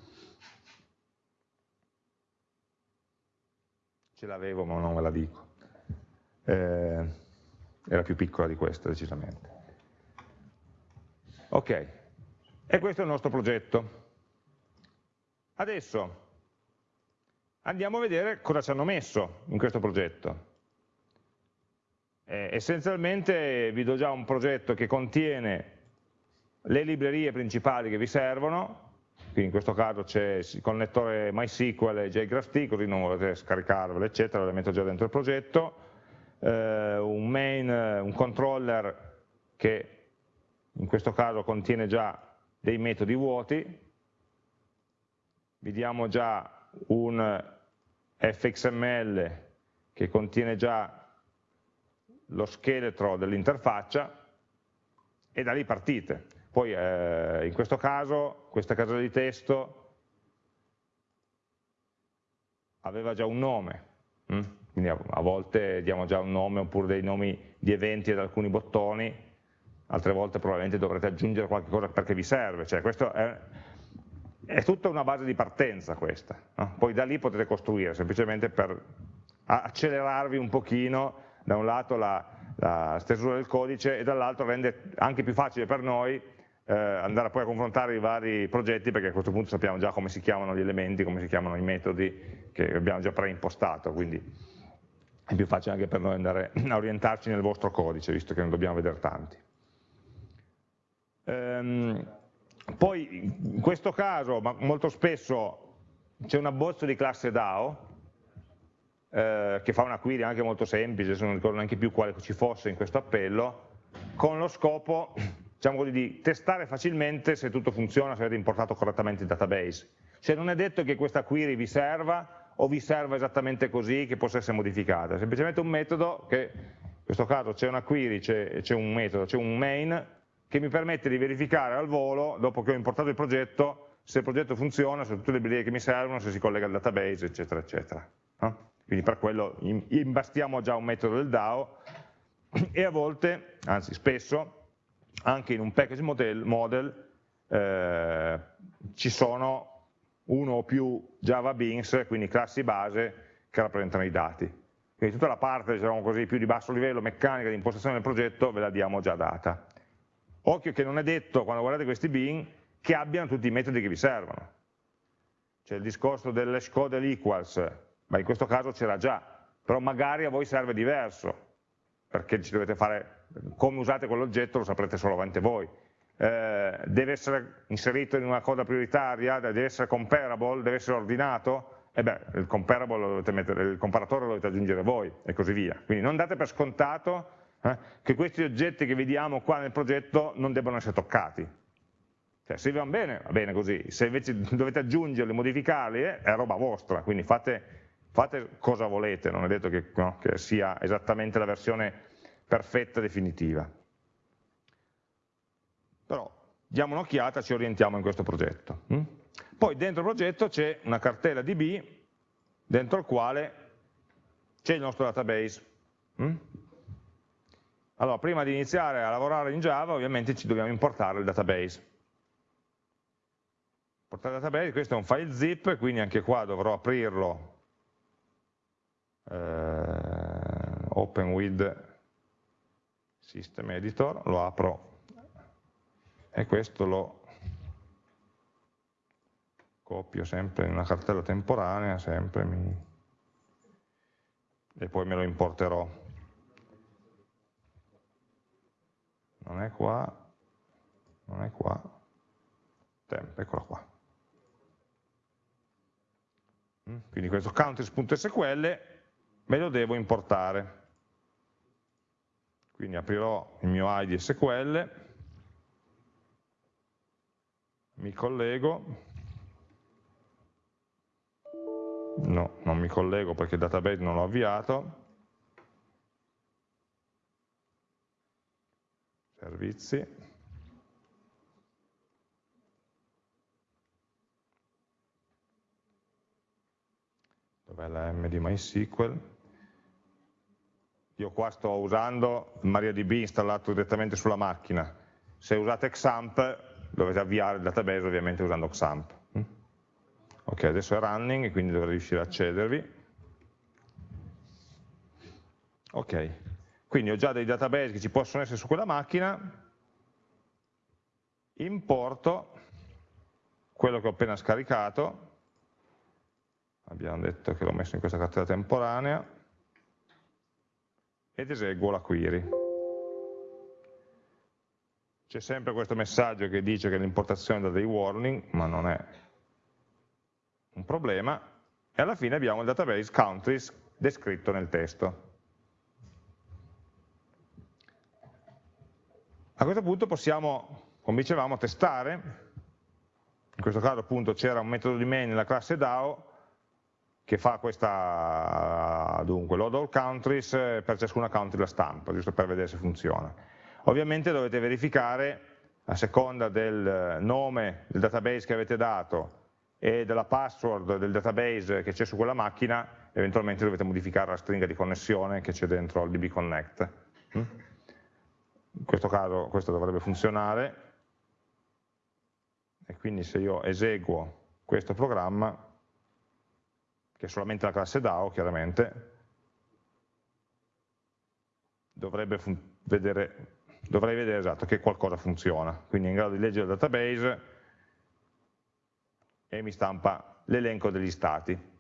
ce l'avevo ma non ve la dico, eh, era più piccola di questa decisamente. Ok, e questo è il nostro progetto. Adesso andiamo a vedere cosa ci hanno messo in questo progetto. Eh, essenzialmente vi do già un progetto che contiene le librerie principali che vi servono, quindi in questo caso c'è il connettore MySQL e JGraphT, così non volete scaricarvelo, eccetera, lo metto già dentro il progetto, eh, un main, un controller che in questo caso contiene già dei metodi vuoti, vediamo già un fxml che contiene già lo scheletro dell'interfaccia e da lì partite. Poi eh, in questo caso, questa casella di testo aveva già un nome, hm? quindi a, a, volte diamo già un nome oppure dei nomi di eventi ad alcuni bottoni, altre volte probabilmente dovrete aggiungere qualche cosa perché vi serve, cioè questo è, è tutta una base di partenza questa, no? poi da lì potete costruire, semplicemente per accelerarvi un pochino da un lato la, la stesura del codice e dall'altro rende anche più facile per noi eh, andare poi a confrontare i vari progetti perché a questo punto sappiamo già come si chiamano gli elementi, come si chiamano i metodi che abbiamo già preimpostato, quindi è più facile anche per noi andare a orientarci nel vostro codice, visto che non dobbiamo vedere tanti. Ehm, poi in questo caso, ma molto spesso, c'è un abbozzo di classe DAO, eh, che fa una query anche molto semplice, se non ricordo neanche più quale ci fosse in questo appello, con lo scopo diciamo così, di testare facilmente se tutto funziona, se avete importato correttamente il database. Cioè non è detto che questa query vi serva o vi serva esattamente così che possa essere modificata, è semplicemente un metodo che, in questo caso c'è una query, c'è un metodo, c'è un main che mi permette di verificare al volo, dopo che ho importato il progetto, se il progetto funziona, se tutte le librerie che mi servono, se si collega al database, eccetera, eccetera. No? Quindi per quello imbastiamo già un metodo del DAO e a volte, anzi spesso, anche in un package model, model eh, ci sono uno o più Java Beans, quindi classi base che rappresentano i dati. Quindi tutta la parte, diciamo così, più di basso livello, meccanica di impostazione del progetto, ve la diamo già data. Occhio che non è detto, quando guardate questi bin, che abbiano tutti i metodi che vi servono. C'è il discorso dell'hash code e l'equals, ma in questo caso c'era già, però magari a voi serve diverso, perché ci dovete fare come usate quell'oggetto lo saprete solamente voi. Eh, deve essere inserito in una coda prioritaria, deve essere comparable, deve essere ordinato, e beh, il, mettere, il comparatore lo dovete aggiungere voi, e così via. Quindi non date per scontato eh, che questi oggetti che vediamo qua nel progetto non debbano essere toccati. Cioè, se vi vanno bene, va bene così, se invece dovete aggiungerli, modificarli, eh, è roba vostra, quindi fate, fate, cosa volete, non è detto che, no, che sia esattamente la versione perfetta, definitiva. Però diamo un'occhiata, ci orientiamo in questo progetto. Hm? Poi dentro il progetto c'è una cartella DB dentro il quale c'è il nostro database. Allora, prima di iniziare a lavorare in Java, ovviamente ci dobbiamo importare il database. Portare il database, questo è un file zip, quindi anche qua dovrò aprirlo eh, open with System Editor, lo apro e questo lo copio sempre in una cartella temporanea, sempre mi... e poi me lo importerò. Non è qua, non è qua, temp, eccolo qua. Mm, quindi questo counters.sql me lo devo importare. Quindi aprirò il mio ID SQL, mi collego, no, non mi collego perché il database non l'ho avviato, servizi, dov'è la M di MySQL, io qua sto usando MariaDB installato direttamente sulla macchina, se usate XAMPP dovete avviare il database ovviamente usando XAMPP. Mm? Ok, adesso è running, quindi dovrei riuscire ad accedervi. Ok, quindi ho già dei database che ci possono essere su quella macchina, importo quello che ho appena scaricato, abbiamo detto che l'ho messo in questa cartella temporanea, ed eseguo la query. C'è sempre questo messaggio che dice che l'importazione dà dei warning, ma non è un problema, e alla fine abbiamo il database countries descritto nel testo. A questo punto possiamo, come dicevamo, testare, in questo caso appunto c'era un metodo di main nella classe DAO che fa questa, dunque, load all countries per ciascuna country la stampa, giusto per vedere se funziona. Ovviamente dovete verificare, a seconda del nome del database che avete dato e della password del database che c'è su quella macchina, eventualmente dovete modificare la stringa di connessione che c'è dentro al DB Connect. Mm? In questo caso questo dovrebbe funzionare, e quindi se io eseguo questo programma, che è solamente la classe DAO chiaramente, dovrebbe vedere, dovrei vedere esatto che qualcosa funziona, quindi è in grado di leggere il database e mi stampa l'elenco degli stati.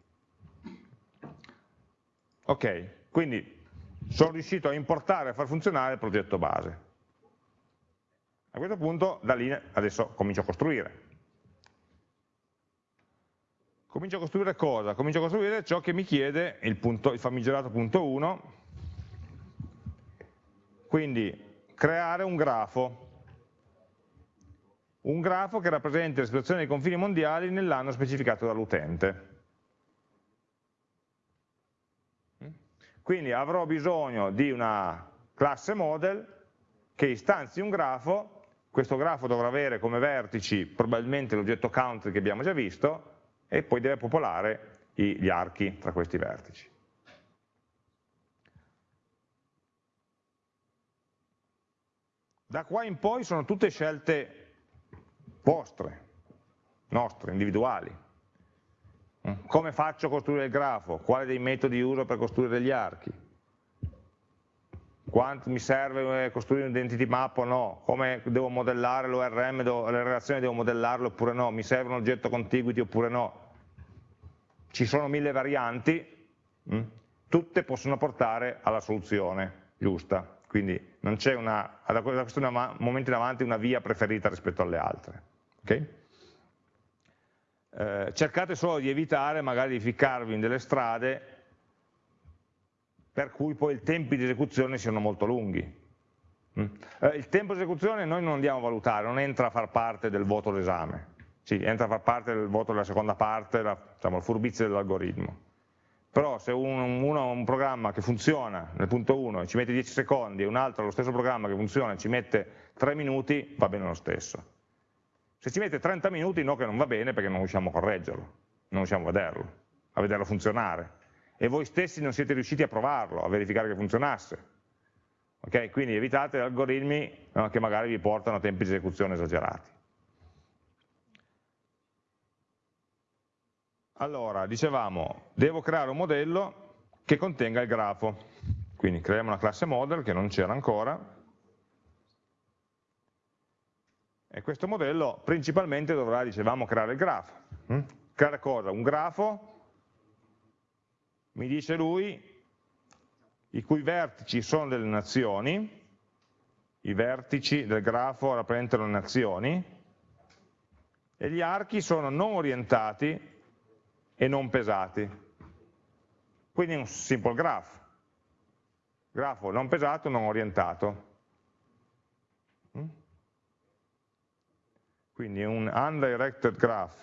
Ok, quindi sono riuscito a importare e far funzionare il progetto base. A questo punto da lì adesso comincio a costruire. Comincio a costruire cosa? Comincio a costruire ciò che mi chiede il, punto, il famigerato punto 1, quindi creare un grafo, un grafo che rappresenta la situazione dei confini mondiali nell'anno specificato dall'utente. Quindi avrò bisogno di una classe model che istanzi un grafo questo grafo dovrà avere come vertici probabilmente l'oggetto country che abbiamo già visto e poi deve popolare gli archi tra questi vertici. Da qua in poi sono tutte scelte vostre, nostre, individuali. Come faccio a costruire il grafo? Quale dei metodi uso per costruire gli archi? quanto mi serve eh, costruire un identity map o no, come devo modellare l'ORM, le relazioni devo modellarle oppure no, mi serve un oggetto contiguity oppure no. Ci sono mille varianti? Mm? tutte possono portare alla soluzione giusta, quindi non c'è una, da questo momento in avanti una via preferita rispetto alle altre. Okay? Eh, cercate solo di evitare magari di ficcarvi in delle strade per cui poi i tempi di esecuzione siano molto lunghi. Mm. Eh, il tempo di esecuzione noi non andiamo a valutare, non entra a far parte del voto d'esame, sì, entra a far parte del voto della seconda parte, la, diciamo, il furbizio dell'algoritmo. Però se uno ha un programma che funziona nel punto 1 e ci mette 10 secondi e un altro ha lo stesso programma che funziona e ci mette 3 minuti, va bene lo stesso. Se ci mette 30 minuti no che non va bene perché non riusciamo a correggerlo, non riusciamo a vederlo, a vederlo funzionare e voi stessi non siete riusciti a provarlo, a verificare che funzionasse. Okay? Quindi evitate algoritmi no, che magari vi portano a tempi di esecuzione esagerati. Allora, dicevamo, devo creare un modello che contenga il grafo. Quindi creiamo una classe model che non c'era ancora, e questo modello principalmente dovrà, dicevamo, creare il grafo. Mm? Creare cosa? Un grafo mi dice lui, i cui vertici sono delle nazioni, i vertici del grafo rappresentano le nazioni, e gli archi sono non orientati e non pesati. Quindi un simple graph. Grafo non pesato, non orientato. Quindi un undirected graph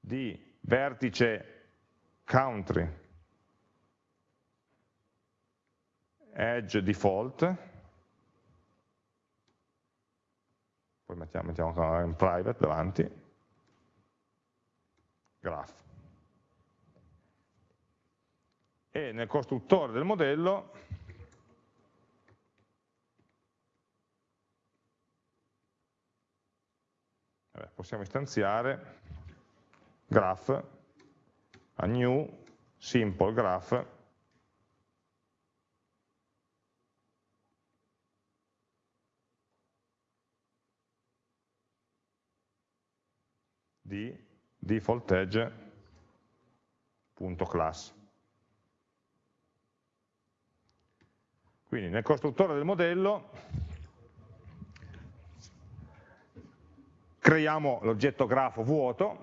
di vertice country. Edge default, poi mettiamo, mettiamo un private davanti, graph. E nel costruttore del modello possiamo istanziare. Graph. A new simple graph. Di default edge.class. Quindi nel costruttore del modello creiamo l'oggetto grafo vuoto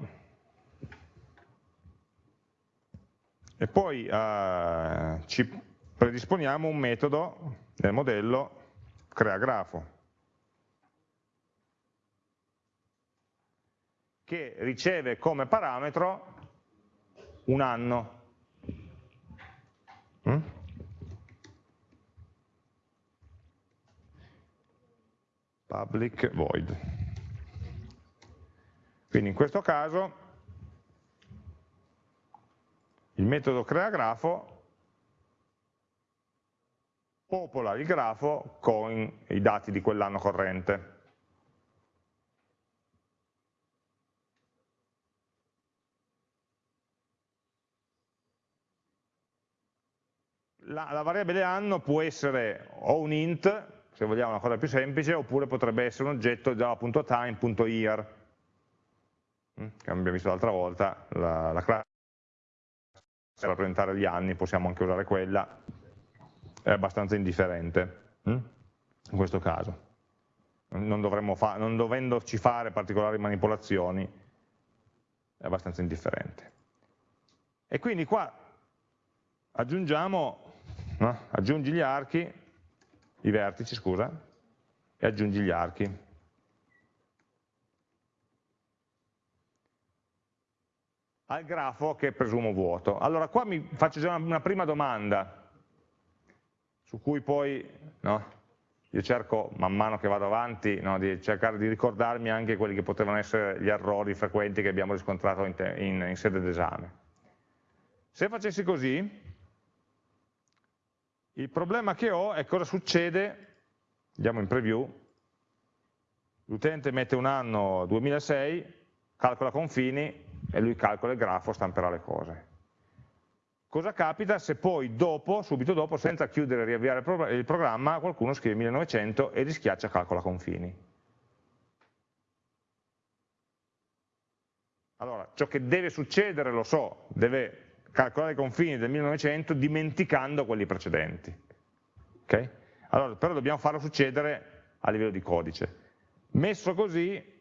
e poi eh, ci predisponiamo un metodo nel modello creagrafo che riceve come parametro un anno. Mm? Public void. Quindi in questo caso il metodo creagrafo popola il grafo con i dati di quell'anno corrente. la, la, variabile anno può essere o un int, se vogliamo una cosa più semplice, oppure potrebbe essere un oggetto java.time.year, che abbiamo visto l'altra volta, la, la classe per rappresentare gli anni, possiamo anche usare quella, è abbastanza indifferente mm, in questo caso. Non, fa, non dovendoci fare particolari manipolazioni, è abbastanza indifferente. E quindi qua aggiungiamo no? aggiungi gli archi, i vertici scusa, e aggiungi gli archi. Al grafo che presumo vuoto. Allora qua mi faccio già una prima domanda, su cui poi no, io cerco man mano che vado avanti no, di cercare di ricordarmi anche quelli che potevano essere gli errori frequenti che abbiamo riscontrato in, in, in sede d'esame. Se facessi così, il problema che ho è cosa succede, andiamo in preview, l'utente mette un anno 2006, calcola confini e lui calcola il grafo, stamperà le cose. Cosa capita se poi dopo, subito dopo, senza chiudere e riavviare il programma, qualcuno scrive 1900 e rischiaccia calcola confini? Allora, ciò che deve succedere lo so, deve calcolare i confini del 1900 dimenticando quelli precedenti. Okay? Allora, però dobbiamo farlo succedere a livello di codice. Messo così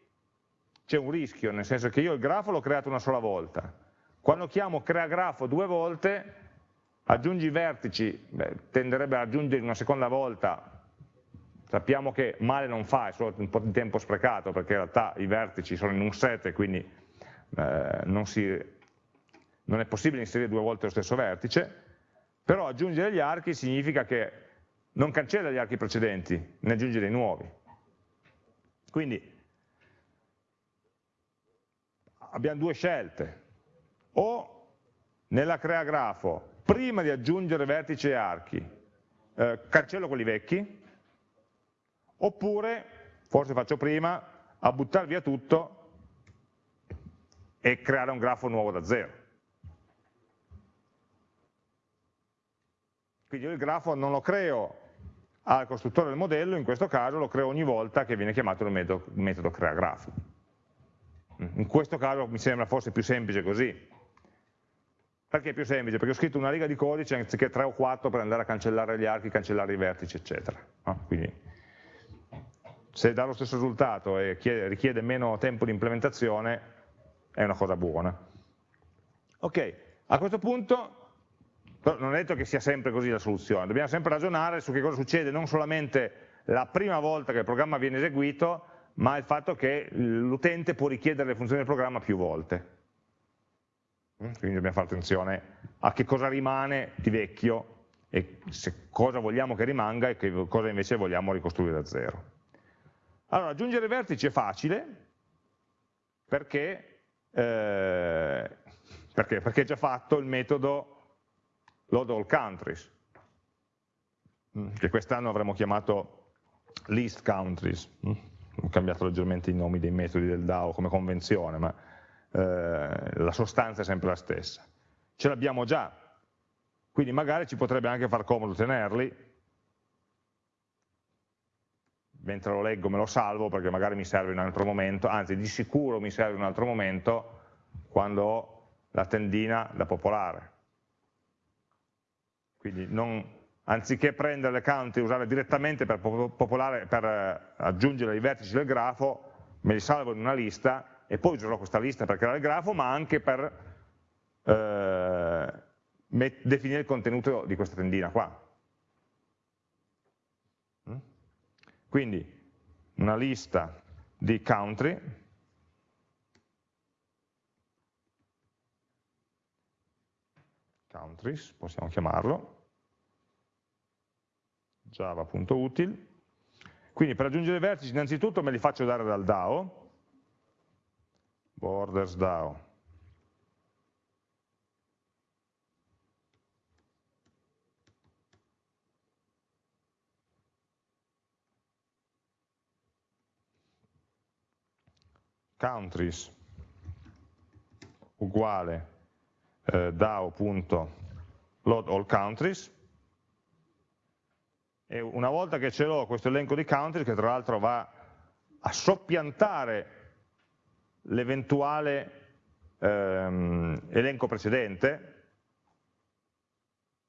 c'è un rischio, nel senso che io il grafo l'ho creato una sola volta. Quando chiamo crea grafo due volte, aggiungi vertici, beh, tenderebbe ad aggiungere una seconda volta, sappiamo che male non fa, è solo un po' di tempo sprecato, perché in realtà i vertici sono in un set e quindi eh, non si non è possibile inserire due volte lo stesso vertice, però aggiungere gli archi significa che non cancella gli archi precedenti, ne aggiunge dei nuovi. Quindi abbiamo due scelte, o nella crea grafo, prima di aggiungere vertici e archi, eh, cancello quelli vecchi, oppure, forse faccio prima, a buttare via tutto e creare un grafo nuovo da zero. Quindi io il grafo non lo creo al costruttore del modello, in questo caso lo creo ogni volta che viene chiamato il metodo, metodo creagrafo. In questo caso mi sembra forse più semplice così. Perché è più semplice? Perché ho scritto una riga di codice anziché 3 o 4 per andare a cancellare gli archi, cancellare i vertici, eccetera. No? Quindi se dà lo stesso risultato e richiede meno tempo di implementazione, è una cosa buona. Ok, a questo punto non è detto che sia sempre così la soluzione, dobbiamo sempre ragionare su che cosa succede non solamente la prima volta che il programma viene eseguito, ma il fatto che l'utente può richiedere le funzioni del programma più volte. Mm, quindi dobbiamo fare attenzione a che cosa rimane di vecchio e cosa vogliamo che rimanga e che cosa invece vogliamo ricostruire da zero. Allora, aggiungere vertici è facile perché, eh, perché? perché è già fatto il metodo load all countries, mm, che quest'anno avremmo chiamato list countries. Ho cambiato leggermente i nomi dei metodi del DAO come convenzione, ma eh, la sostanza è sempre la stessa. Ce l'abbiamo già, quindi magari ci potrebbe anche far comodo tenerli, mentre lo leggo me lo salvo perché magari mi serve in un altro momento, anzi di sicuro mi serve in un altro momento quando ho la tendina da popolare. Quindi non, anziché prendere le count e usarle direttamente per, popolare, per eh, aggiungere i vertici del grafo, me li salvo in una lista e poi userò questa lista per creare il grafo, ma anche per eh, definire il contenuto di questa tendina qua. Mm? Quindi una lista di country countries, possiamo chiamarlo, java.util. Quindi per aggiungere i vertici innanzitutto me li faccio dare dal DAO, borders DAO. countries uguale eh, DAO.load countries e una volta che ce l'ho questo elenco di countries che tra l'altro va a soppiantare l'eventuale ehm, elenco precedente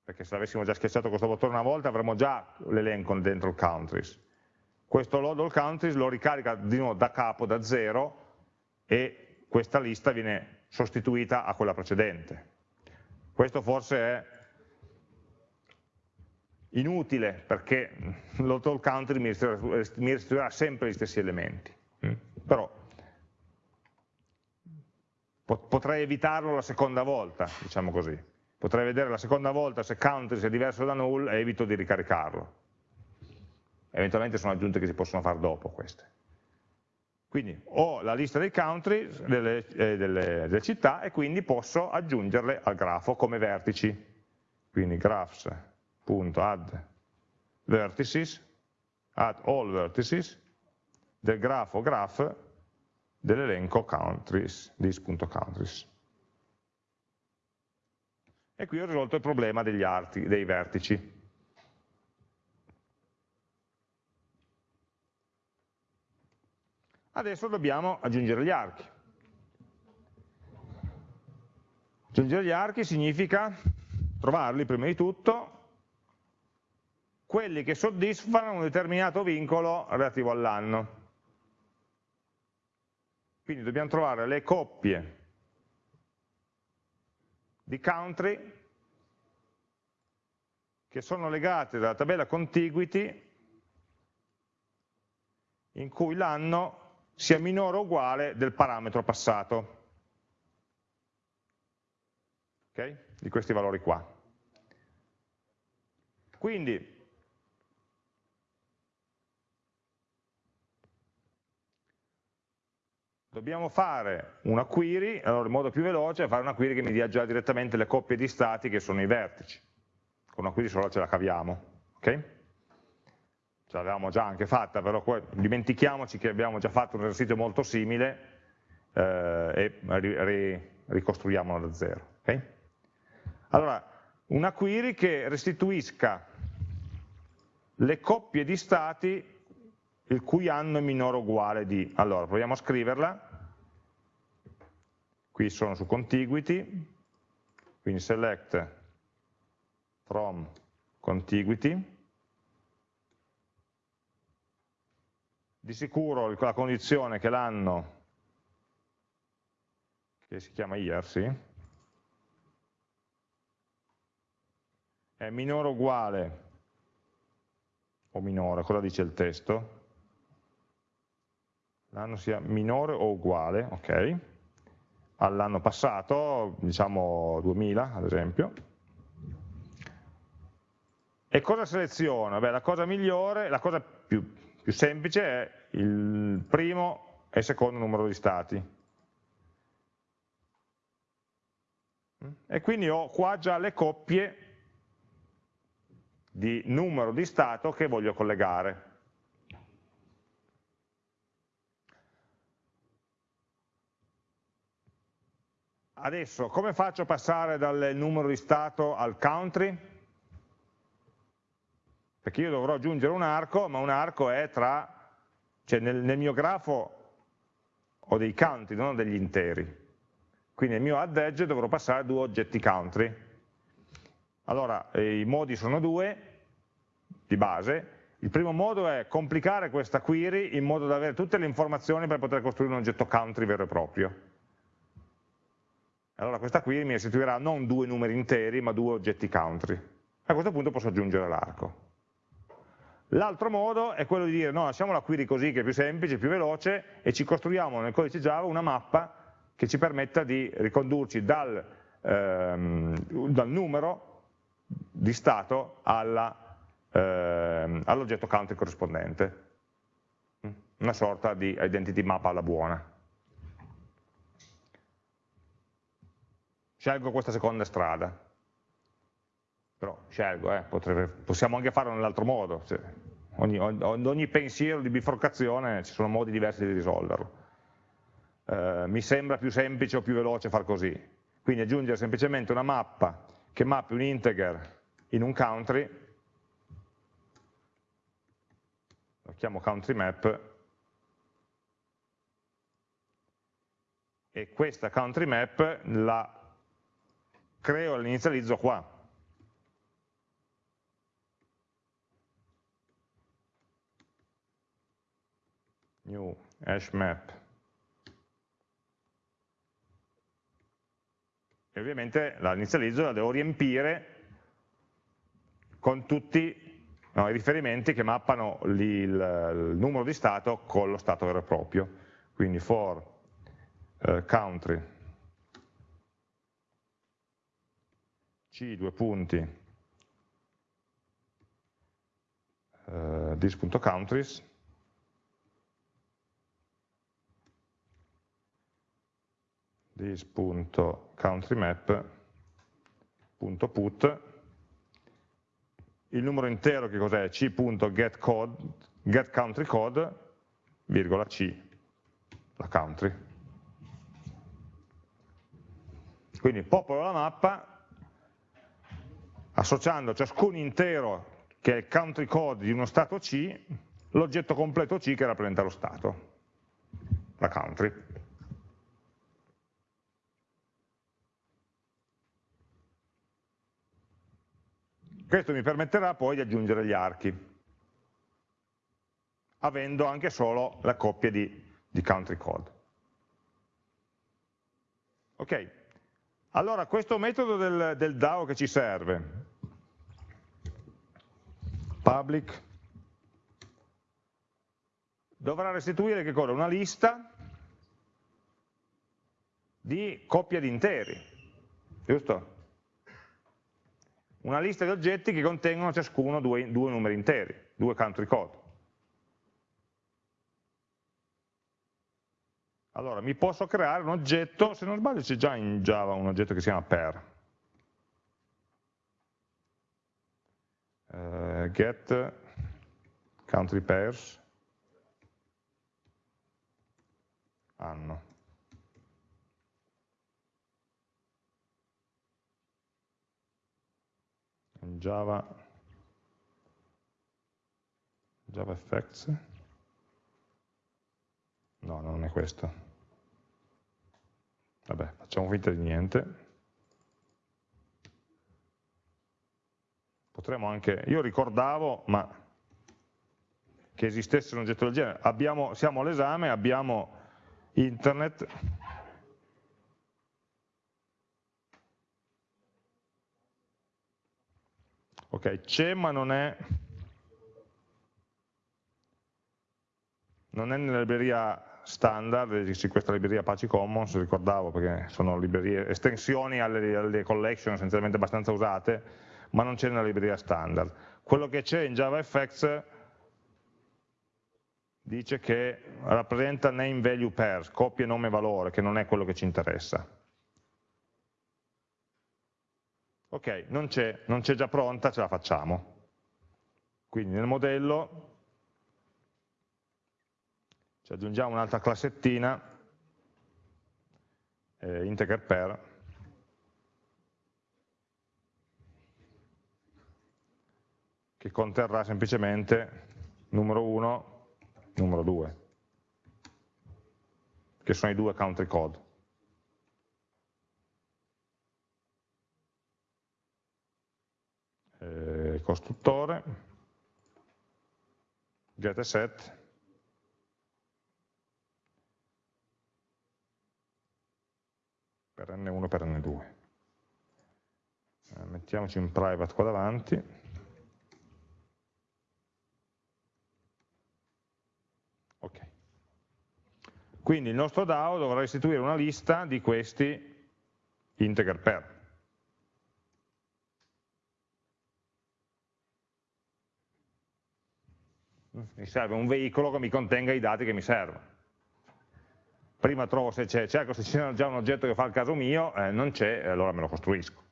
perché se avessimo già schiacciato questo bottone una volta avremmo già l'elenco dentro il countries questo load all countries lo ricarica di nuovo da capo, da zero e questa lista viene sostituita a quella precedente. Questo forse è inutile perché l'auto country mi restituirà sempre gli stessi elementi, mm. però potrei evitarlo la seconda volta, diciamo così. Potrei vedere la seconda volta se country è diverso da null e evito di ricaricarlo. Eventualmente sono aggiunte che si possono fare dopo queste. Quindi ho la lista dei country, delle, eh, delle, delle città, e quindi posso aggiungerle al grafo come vertici. Quindi graphs.add vertices, add all vertices, del grafo graph dell'elenco countries, this.countries. E qui ho risolto il problema degli arti, dei vertici. Adesso dobbiamo aggiungere gli archi. Aggiungere gli archi significa trovarli prima di tutto, quelli che soddisfano un determinato vincolo relativo all'anno. Quindi dobbiamo trovare le coppie di country che sono legate dalla tabella contiguity in cui l'anno sia minore o uguale del parametro passato, okay? di questi valori qua. Quindi, dobbiamo fare una query, allora il modo più veloce è fare una query che mi dia già direttamente le coppie di stati che sono i vertici. Con una query solo ce la caviamo. Okay? ce l'avevamo già anche fatta, però dimentichiamoci che abbiamo già fatto un esercizio molto simile eh, e ri, ricostruiamolo da zero. Okay? Allora, una query che restituisca le coppie di stati il cui anno è minore o uguale di. Allora, proviamo a scriverla. Qui sono su contiguity, quindi select from contiguity, di sicuro la condizione che l'anno, che si chiama year, sì, è minore o uguale, o minore, cosa dice il testo? L'anno sia minore o uguale, ok, all'anno passato, diciamo 2000 ad esempio, E cosa seleziono? Beh, la cosa migliore, la cosa più, più semplice è il primo e il secondo numero di stati. E quindi ho qua già le coppie di numero di stato che voglio collegare. Adesso, come faccio a passare dal numero di stato al country? Perché io dovrò aggiungere un arco, ma un arco è tra, cioè nel, nel mio grafo ho dei country, non degli interi. Quindi nel mio add edge dovrò passare due oggetti country. Allora, eh, i modi sono due, di base. Il primo modo è complicare questa query in modo da avere tutte le informazioni per poter costruire un oggetto country vero e proprio. Allora questa query mi restituirà non due numeri interi, ma due oggetti country. A questo punto posso aggiungere l'arco. L'altro modo è quello di dire, no, lasciamo la query così che è più semplice, più veloce, e ci costruiamo nel codice Java una mappa che ci permetta di ricondurci dal, ehm, dal numero di stato ehm, all'oggetto country corrispondente. Una sorta di identity map alla buona. Scelgo questa seconda strada. Però scelgo, eh, potrebbe, possiamo anche farlo nell'altro modo. Cioè, ogni, ogni pensiero di bifurcazione ci sono modi diversi di risolverlo eh, mi sembra più semplice o più veloce far così. Quindi aggiungere semplicemente una mappa che mappi un integer in un country, lo chiamo country map, e questa country map la creo e l'inizializzo qua. New hash map e ovviamente la inizializzo la devo riempire con tutti no, i riferimenti che mappano il, il, numero di stato con lo stato vero e proprio. Quindi for uh, country c due punti. Uh, this.countries this.countrymap.put il numero intero che cos'è? c.getCode getCountryCode virgola c la country. Quindi popolo la mappa associando a ciascun intero che è il country code di uno stato C l'oggetto completo C che rappresenta lo stato la country Questo mi permetterà poi di aggiungere gli archi, avendo anche solo la coppia di, di country code. Ok, allora questo metodo del, del DAO che ci serve, public, dovrà restituire che cosa? Una lista di coppia di interi, giusto? una lista di oggetti che contengono ciascuno due, due numeri interi, due country code. Allora, mi posso creare un oggetto, se non sbaglio c'è già in Java un oggetto che si chiama per. Uh, get country pairs anno. Java, Java Effects, no, non è questo. Vabbè, facciamo finta di niente. Potremmo anche, io ricordavo, ma che esistesse un oggetto del genere, abbiamo, siamo all'esame, abbiamo internet, Ok, c'è ma non è, non è nella libreria standard, sì, questa libreria Apache Commons, ricordavo perché sono librerie, estensioni alle, alle collection essenzialmente abbastanza usate, ma non c'è nella libreria standard. quello che c'è in JavaFX dice che rappresenta name value pairs, coppie nome valore, che non è quello che ci interessa. Ok, non c'è già pronta, ce la facciamo. Quindi nel modello ci aggiungiamo un'altra classettina, eh, integer pair, che conterrà semplicemente numero 1, numero 2, che sono i due country code. Eh, costruttore, get set, per n1 per n2. Eh, mettiamoci in private qua davanti. Ok. Quindi il nostro DAO dovrà restituire una lista di questi integer pair. Mi serve un veicolo che mi contenga i dati che mi servono prima trovo se c'è, cerco se c'è già un oggetto che fa il caso mio, eh, non c'è, allora me lo costruisco.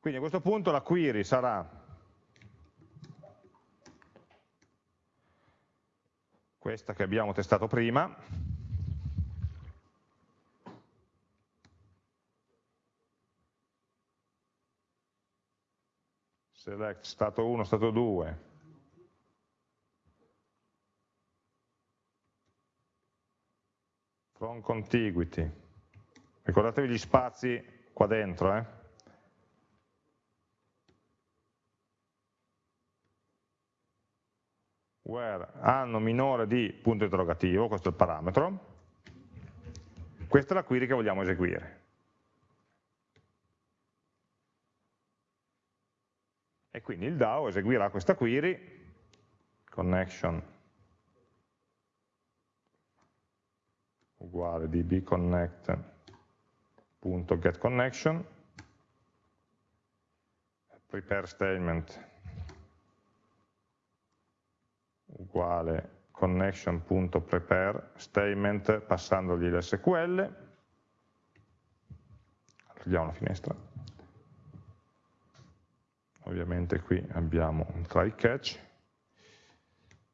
Quindi a questo punto la query sarà questa che abbiamo testato prima, select stato 1, stato 2, from contiguity. Ricordatevi gli spazi qua dentro, eh? Where anno minore di punto interrogativo, questo è il parametro, questa è la query che vogliamo eseguire. E quindi il DAO eseguirà questa query, connection uguale dbconnect.getConnection, prepare statement uguale connection.prepare statement passandogli l'SQL, chiudiamo la finestra, ovviamente qui abbiamo un try catch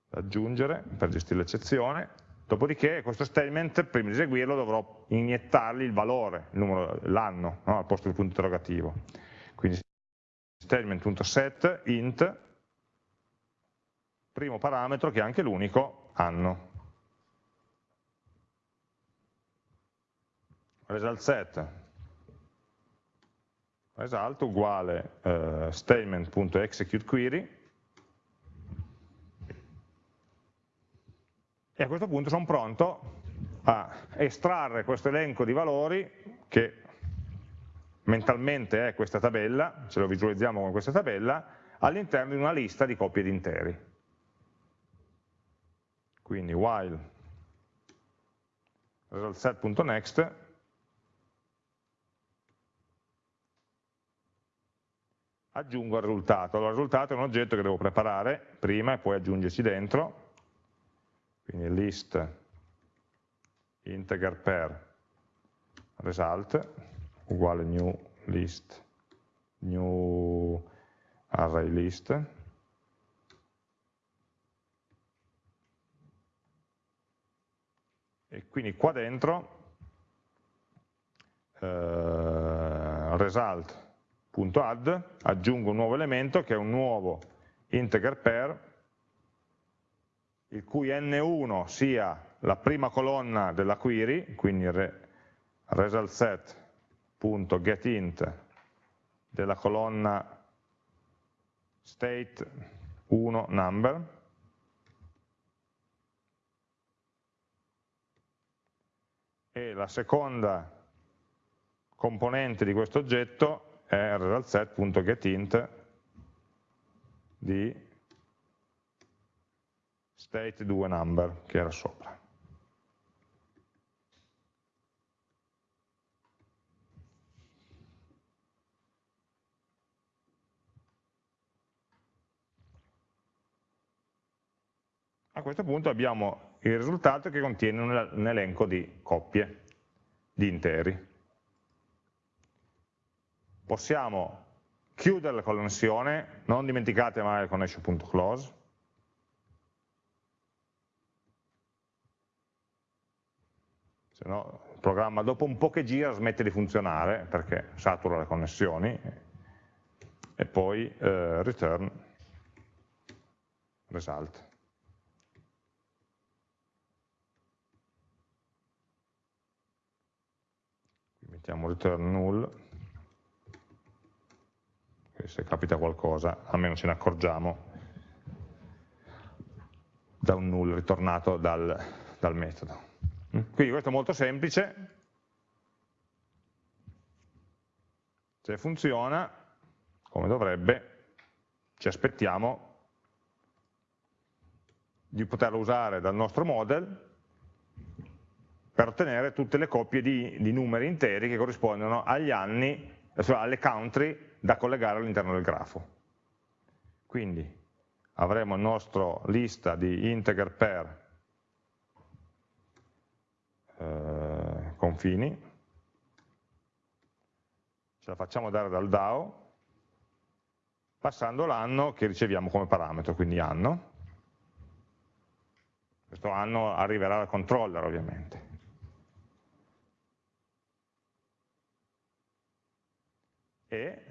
da aggiungere per gestire l'eccezione, Dopodiché questo statement, prima di eseguirlo, dovrò iniettargli il valore, l'anno, no? al posto del punto interrogativo. Quindi statement.set int, primo parametro che è anche l'unico, anno. Result set, result uguale uh, statement.executeQuery, e a questo punto sono pronto a estrarre questo elenco di valori che mentalmente è questa tabella, ce lo visualizziamo con questa tabella, all'interno di una lista di coppie di interi. Quindi while resultSet.next aggiungo il risultato. Allora, il risultato è un oggetto che devo preparare prima e poi aggiungerci dentro, quindi list integer per result uguale new list new array list e quindi qua dentro eh, result.add aggiungo un nuovo elemento che è un nuovo integer pair il cui n1 sia la prima colonna della query, quindi re, resultSet.getInt della colonna state 1 number, e la seconda componente di questo oggetto è resultset.getInt di state2number che era sopra. A questo punto abbiamo il risultato che contiene un elenco di coppie, di interi. Possiamo chiudere la connessione, non dimenticate mai il connection.close, se no il programma dopo un po' che gira smette di funzionare perché satura le connessioni e poi eh, return result. Mettiamo return null, se capita qualcosa almeno ce ne accorgiamo. Da un null ritornato dal, dal metodo. Quindi questo è molto semplice, se funziona come dovrebbe ci aspettiamo di poterlo usare dal nostro model per ottenere tutte le coppie di, di numeri interi che corrispondono agli anni, cioè alle country da collegare all'interno del grafo. Quindi avremo il nostro lista di integer per eh, confini, ce la facciamo dare dal DAO, passando l'anno che riceviamo come parametro, quindi anno. Questo anno arriverà dal controller ovviamente. E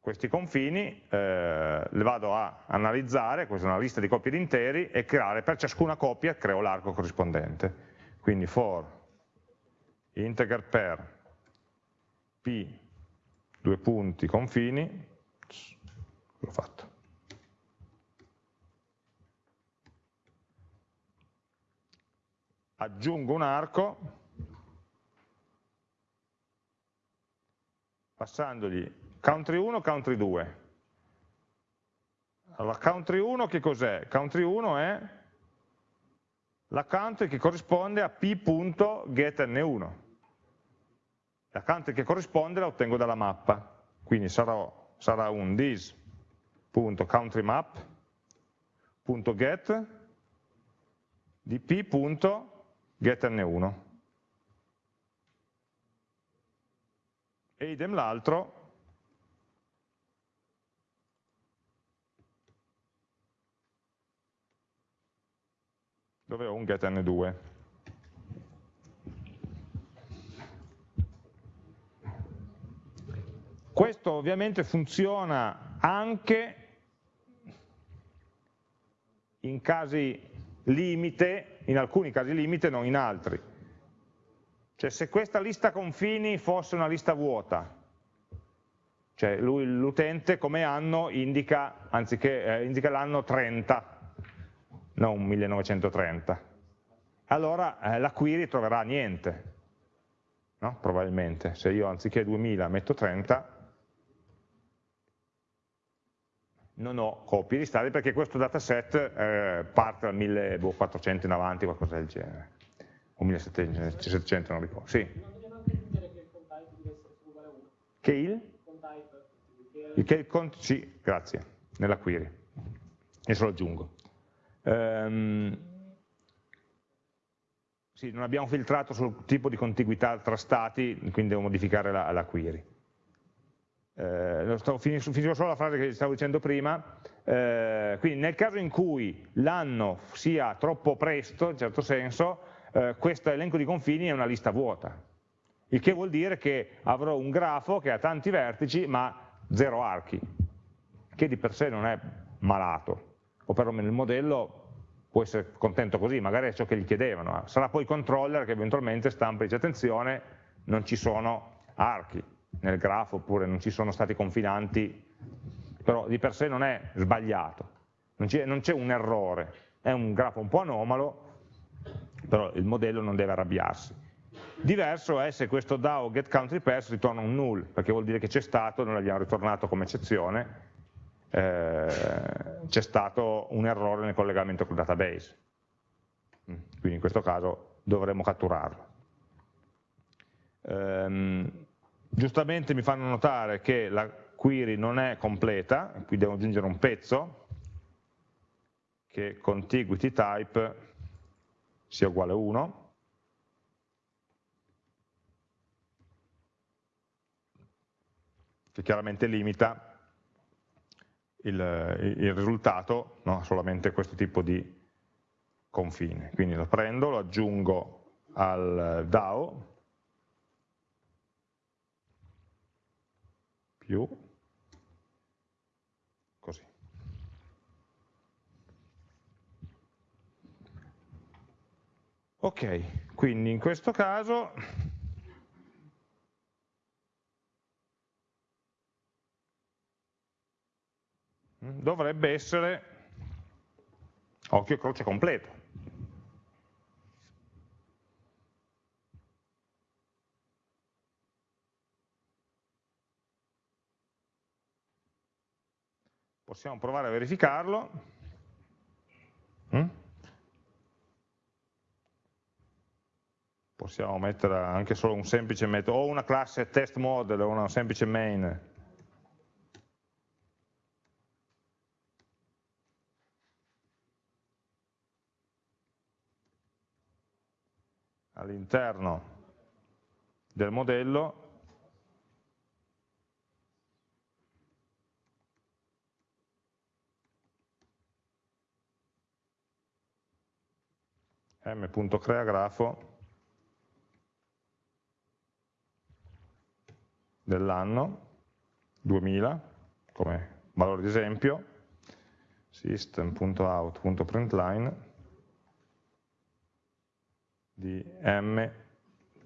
questi confini eh, li vado a analizzare, questa è una lista di coppie di interi, e creare per ciascuna coppia creo l'arco corrispondente. Quindi for integer per p due punti confini, l'ho fatto. Aggiungo un arco passandogli country 1, country 2. Allora, country 1 che cos'è? Country 1 è la country che corrisponde a p.getn1. La country che corrisponde la ottengo dalla mappa, quindi sarà, sarà un this.countryMap.get di p.getn1. E idem l'altro dove ho un getN2. Questo ovviamente funziona anche in casi limite, in alcuni casi limite, non in altri. Cioè se questa lista confini fosse una lista vuota, cioè l'utente come anno indica, eh, indica l'anno 30, non 1930. Allora eh, la query troverà niente, no? probabilmente. Se io anziché 2000 metto 30, non ho copie di stati perché questo dataset eh, parte dal 1400 in avanti, qualcosa del genere. O 1700, non ricordo. Sì. Che il? Che il cont sì, grazie, nella query. Adesso lo aggiungo. Um, sì, non abbiamo filtrato sul tipo di contiguità tra stati, quindi devo modificare la, la query. Eh, stavo, finisco solo la frase che stavo dicendo prima, eh, quindi nel caso in cui l'anno sia troppo presto, in certo senso, eh, questo elenco di confini è una lista vuota, il che vuol dire che avrò un grafo che ha tanti vertici ma zero archi, che di per sé non è malato, o perlomeno il modello può essere contento così, magari è ciò che gli chiedevano, sarà poi il controller che eventualmente stampa e dice attenzione, non ci sono archi nel grafo oppure non ci sono stati confinanti, però di per sé non è sbagliato, non c'è un errore, è un grafo un po' anomalo, però il modello non deve arrabbiarsi. Diverso è se questo DAO getCountryPass ritorna un null, perché vuol dire che c'è stato, noi l'abbiamo ritornato come eccezione, eh, c'è stato un errore nel collegamento col database. Mm, quindi in questo caso dovremmo catturarlo. Ehm, giustamente mi fanno notare che la query non è completa, qui devo aggiungere un pezzo, che contiguity type sia uguale a 1, che chiaramente limita il, il risultato no, solamente questo tipo di confine. Quindi lo prendo, lo aggiungo al DAO, più così. Ok, quindi in questo caso dovrebbe essere occhio croce completo. Possiamo provare a verificarlo. Possiamo mettere anche solo un semplice metodo, o una classe test model o una semplice main. all'interno del modello m.creagrafo dell'anno 2000 come valore di esempio system.out.println di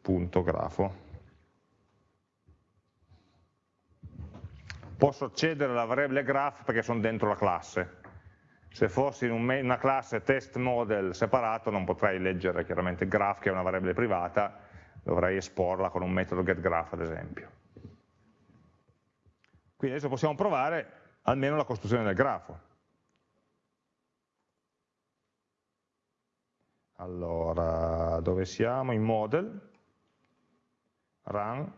m.grafo posso accedere alla variabile graph perché sono dentro la classe se fossi in una classe test model separato non potrei leggere chiaramente graph che è una variabile privata, dovrei esporla con un metodo getGraph ad esempio. Quindi adesso possiamo provare almeno la costruzione del grafo. Allora, dove siamo? In model, run,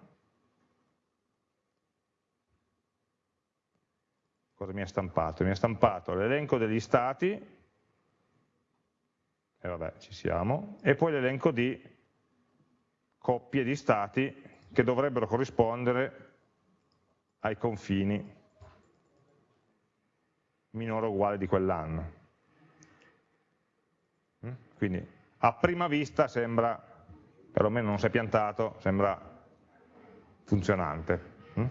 cosa mi ha stampato? Mi ha stampato l'elenco degli stati, e vabbè ci siamo, e poi l'elenco di coppie di stati che dovrebbero corrispondere ai confini minore o uguale di quell'anno. Mm? Quindi a prima vista sembra, perlomeno non si è piantato, sembra funzionante. Mm?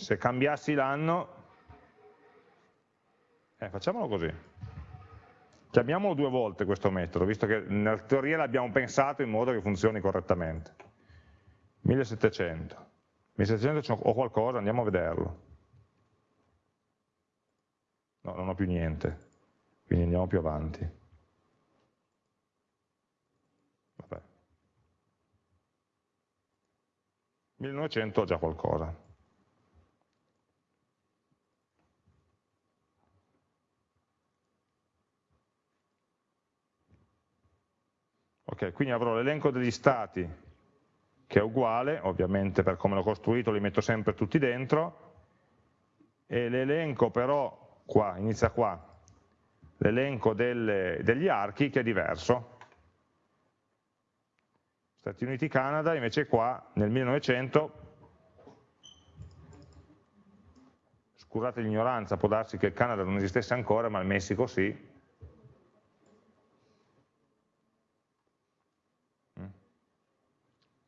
se cambiassi l'anno, eh, facciamolo così. Chiamiamolo due volte questo metodo, visto che nella teoria l'abbiamo pensato in modo che funzioni correttamente. 1700. 1700 ho qualcosa, andiamo a vederlo. No, non ho più niente, quindi andiamo più avanti. Vabbè. 1900 ho già qualcosa. Ok, quindi avrò l'elenco degli stati che è uguale, ovviamente per come l'ho costruito li metto sempre tutti dentro, e l'elenco però, qua, inizia qua, l'elenco degli archi che è diverso. Stati Uniti, Canada, invece qua nel 1900, scusate l'ignoranza, può darsi che il Canada non esistesse ancora, ma il Messico sì,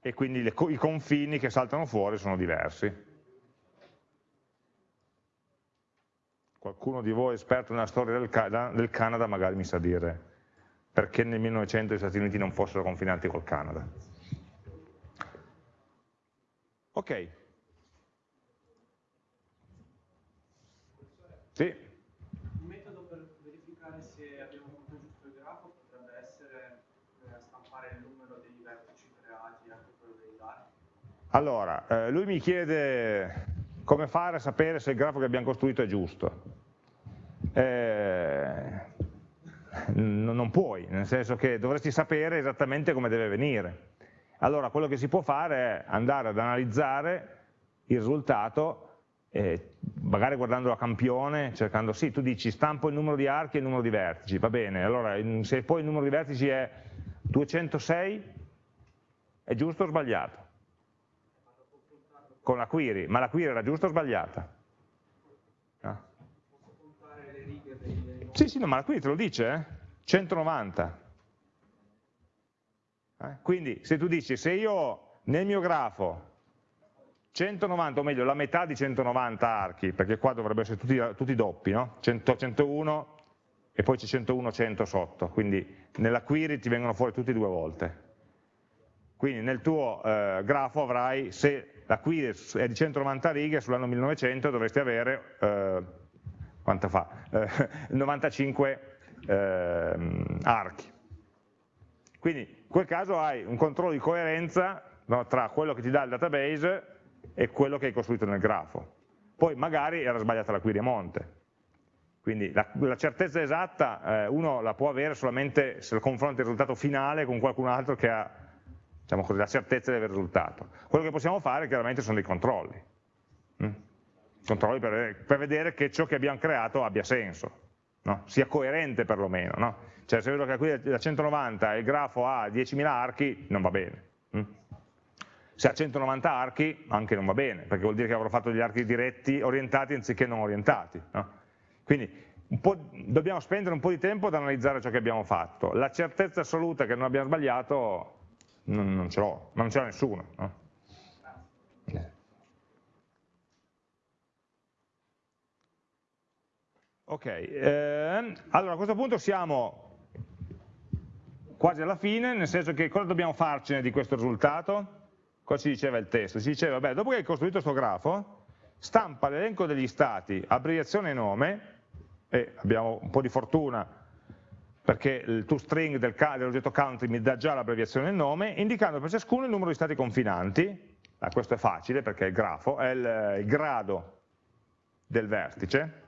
e quindi le, i confini che saltano fuori sono diversi. Qualcuno di voi esperto nella storia del, del Canada magari mi sa dire perché nel 1900 gli Stati Uniti non fossero confinanti col Canada. Ok. Sì. Allora, eh, lui mi chiede come fare a sapere se il grafo che abbiamo costruito è giusto. Eh, non puoi, nel senso che dovresti sapere esattamente come deve venire. Allora quello che si può fare è andare ad analizzare il risultato eh, magari guardando a campione, cercando, sì, tu dici stampo il numero di archi e il numero di vertici, va bene, allora se poi il numero di vertici è 206, è giusto o sbagliato? Con la query, ma la query era giusta o sbagliata? No? Sì, sì, no, ma la query te lo dice, eh? 190. Eh? Quindi se tu dici, se io nel mio grafo 190, o meglio la metà di 190 archi, perché qua dovrebbero essere tutti, tutti doppi, no? 100, 101 e poi c'è 101, 100 sotto, quindi nella query ti vengono fuori tutti due volte. Quindi nel tuo eh, grafo avrai, se la query è di 190 righe, sull'anno 1900 dovresti avere, eh, quanto fa? Eh, 95 ehm, archi. Quindi in quel caso hai un controllo di coerenza no, tra quello che ti dà il database e quello che hai costruito nel grafo. Poi magari era sbagliata la query a monte. Quindi la, la certezza esatta eh, uno la può avere solamente se lo confronta il risultato finale con qualcun altro che ha diciamo così, la certezza del risultato. Quello che possiamo fare chiaramente sono dei controlli. Mm? Controlli per, per, vedere che ciò che abbiamo creato abbia senso, no? sia coerente perlomeno. No? Cioè se vedo che qui da 190 il grafo ha 10.000 archi, non va bene. Mm? Se ha 190 archi anche non va bene, perché vuol dire che avrò fatto degli archi diretti orientati anziché non orientati. No? Quindi dobbiamo spendere un po' di tempo ad analizzare ciò che abbiamo fatto. La certezza assoluta che non abbiamo sbagliato non, non ce l'ho, ma non ce l'ha nessuno. No? Ok, eh, allora a questo punto siamo quasi alla fine, nel senso che cosa dobbiamo farcene di questo risultato? Cosa ci diceva il testo? Ci diceva, beh, dopo che hai costruito questo grafo, stampa l'elenco degli stati, abbreviazione e nome, e abbiamo un po' di fortuna perché il toString del, dell'oggetto country mi dà già l'abbreviazione il nome, indicando per ciascuno il numero di stati confinanti, ah, questo è facile perché è il grafo, è il, il grado del vertice,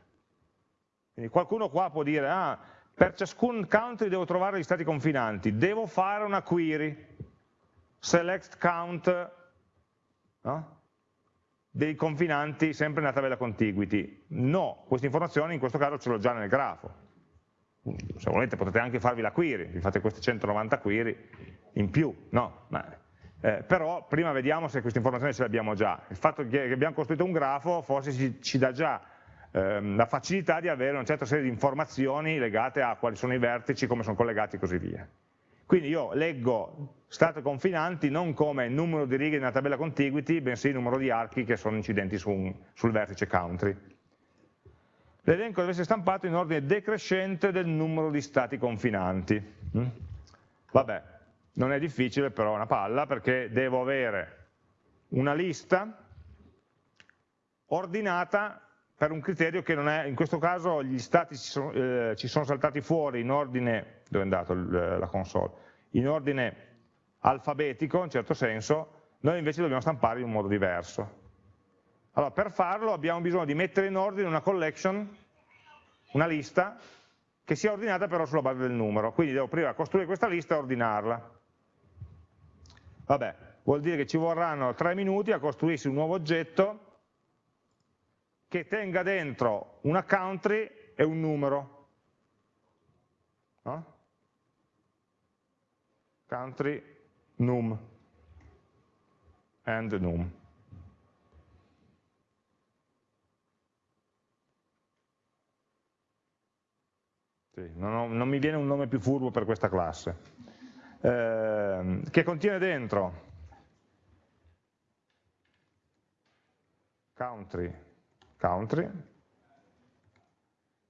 quindi qualcuno qua può dire, ah, per ciascun country devo trovare gli stati confinanti, devo fare una query, select count no? dei confinanti sempre nella tabella contiguity. No, questa informazione in questo caso ce l'ho già nel grafo. Se volete potete anche farvi la query, vi fate queste 190 query in più, no? Ma, eh, però prima vediamo se questa informazione ce l'abbiamo già. Il fatto che abbiamo costruito un grafo forse ci, ci dà già ehm, la facilità di avere una certa serie di informazioni legate a quali sono i vertici, come sono collegati e così via. Quindi io leggo stato confinanti non come numero di righe nella tabella contiguity, bensì numero di archi che sono incidenti su un, sul vertice country. L'elenco deve essere stampato in ordine decrescente del numero di stati confinanti. Mm? Vabbè, non è difficile però è una palla perché devo avere una lista ordinata per un criterio che non è, in questo caso gli stati ci sono, eh, ci sono saltati fuori in ordine, dove è andato il, la console, in ordine alfabetico in certo senso, noi invece dobbiamo stampare in un modo diverso. Allora per farlo abbiamo bisogno di mettere in ordine una collection, una lista, che sia ordinata però sulla base del numero, quindi devo prima costruire questa lista e ordinarla. Vabbè, vuol dire che ci vorranno tre minuti a costruirsi un nuovo oggetto che tenga dentro una country e un numero. No? Country num and num. Sì, non, ho, non, mi viene un nome più furbo per questa classe. Eh, che contiene dentro? Country. Country.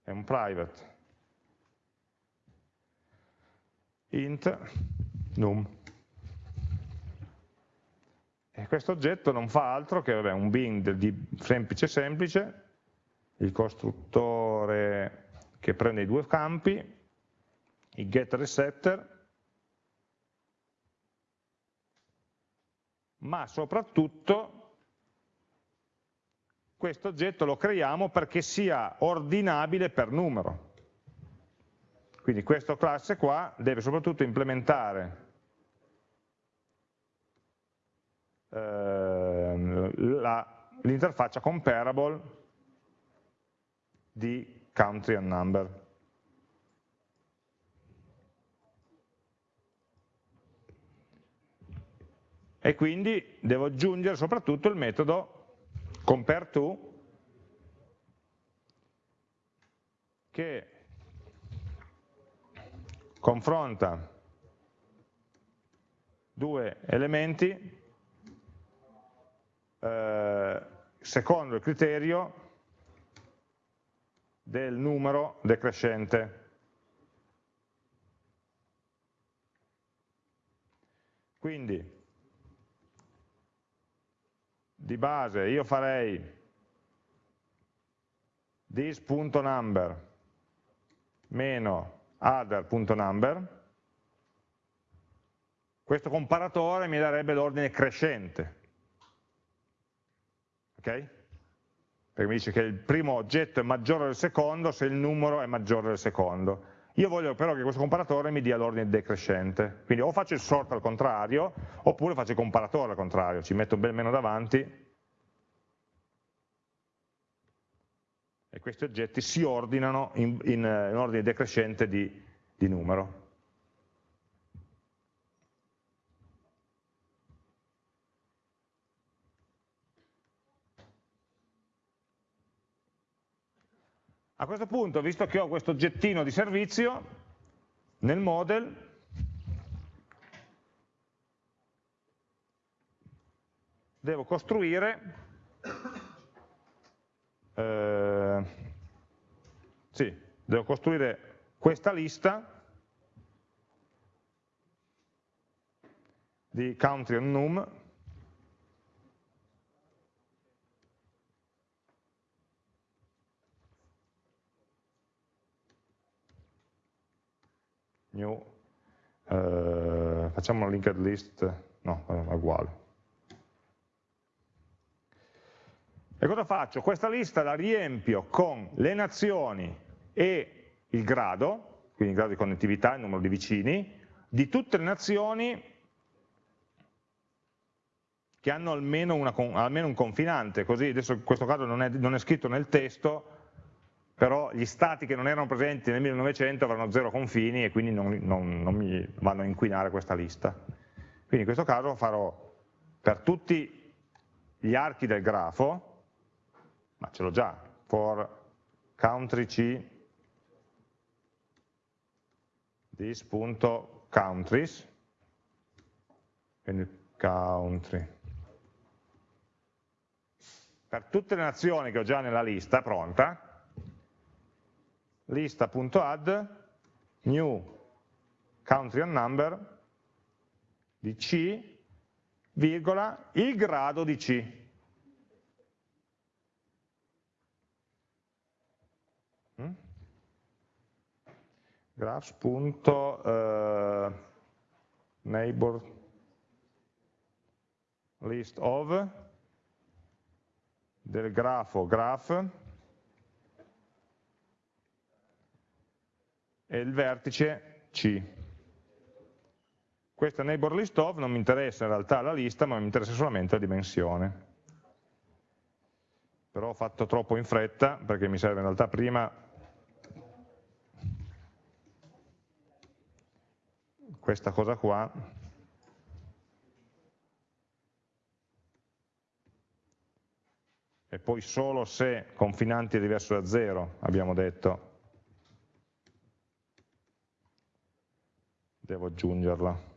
È un private. Int. Num. E questo oggetto non fa altro che vabbè, un bind di semplice semplice, il costruttore che prende i due campi, il getter e setter, ma soprattutto questo oggetto lo creiamo perché sia ordinabile per numero. Quindi questa classe qua deve soprattutto implementare eh, la l'interfaccia comparable di country and number. E quindi devo aggiungere soprattutto il metodo compareTo che confronta due elementi eh, secondo il criterio del numero decrescente. Quindi di base io farei this.number meno other.number questo comparatore mi darebbe l'ordine crescente ok? Perché mi dice che il primo oggetto è maggiore del secondo se il numero è maggiore del secondo. Io voglio però che questo comparatore mi dia l'ordine decrescente, quindi o faccio il sort al contrario, oppure faccio il comparatore al contrario, ci metto bel meno davanti e questi oggetti si ordinano in, in, in ordine decrescente di, di numero. A questo punto, visto che ho questo oggettino di servizio, nel model devo costruire eh, sì, devo costruire questa lista di country and num new, eh, facciamo una linked list, no, è uguale. E cosa faccio? Questa lista la riempio con le nazioni e il grado, quindi il grado di connettività, il numero di vicini, di tutte le nazioni che hanno almeno, una, almeno un confinante, così adesso in questo caso non è, non è scritto nel testo, però gli stati che non erano presenti nel 1900 avranno zero confini e quindi non, non, non mi vanno a inquinare questa lista. Quindi in questo caso farò per tutti gli archi del grafo, ma ce l'ho già, for country c this.countries, quindi country. Per tutte le nazioni che ho già nella lista pronta, lista.add new country and number di C, virgola, il grado di C. Mm? graphs.neighbor uh, list of del grafo graph e il vertice C. Questa neighbor list of non mi interessa in realtà la lista, ma mi interessa solamente la dimensione. Però ho fatto troppo in fretta, perché mi serve in realtà prima questa cosa qua, e poi solo se confinanti è diverso da 0, abbiamo detto, devo aggiungerla.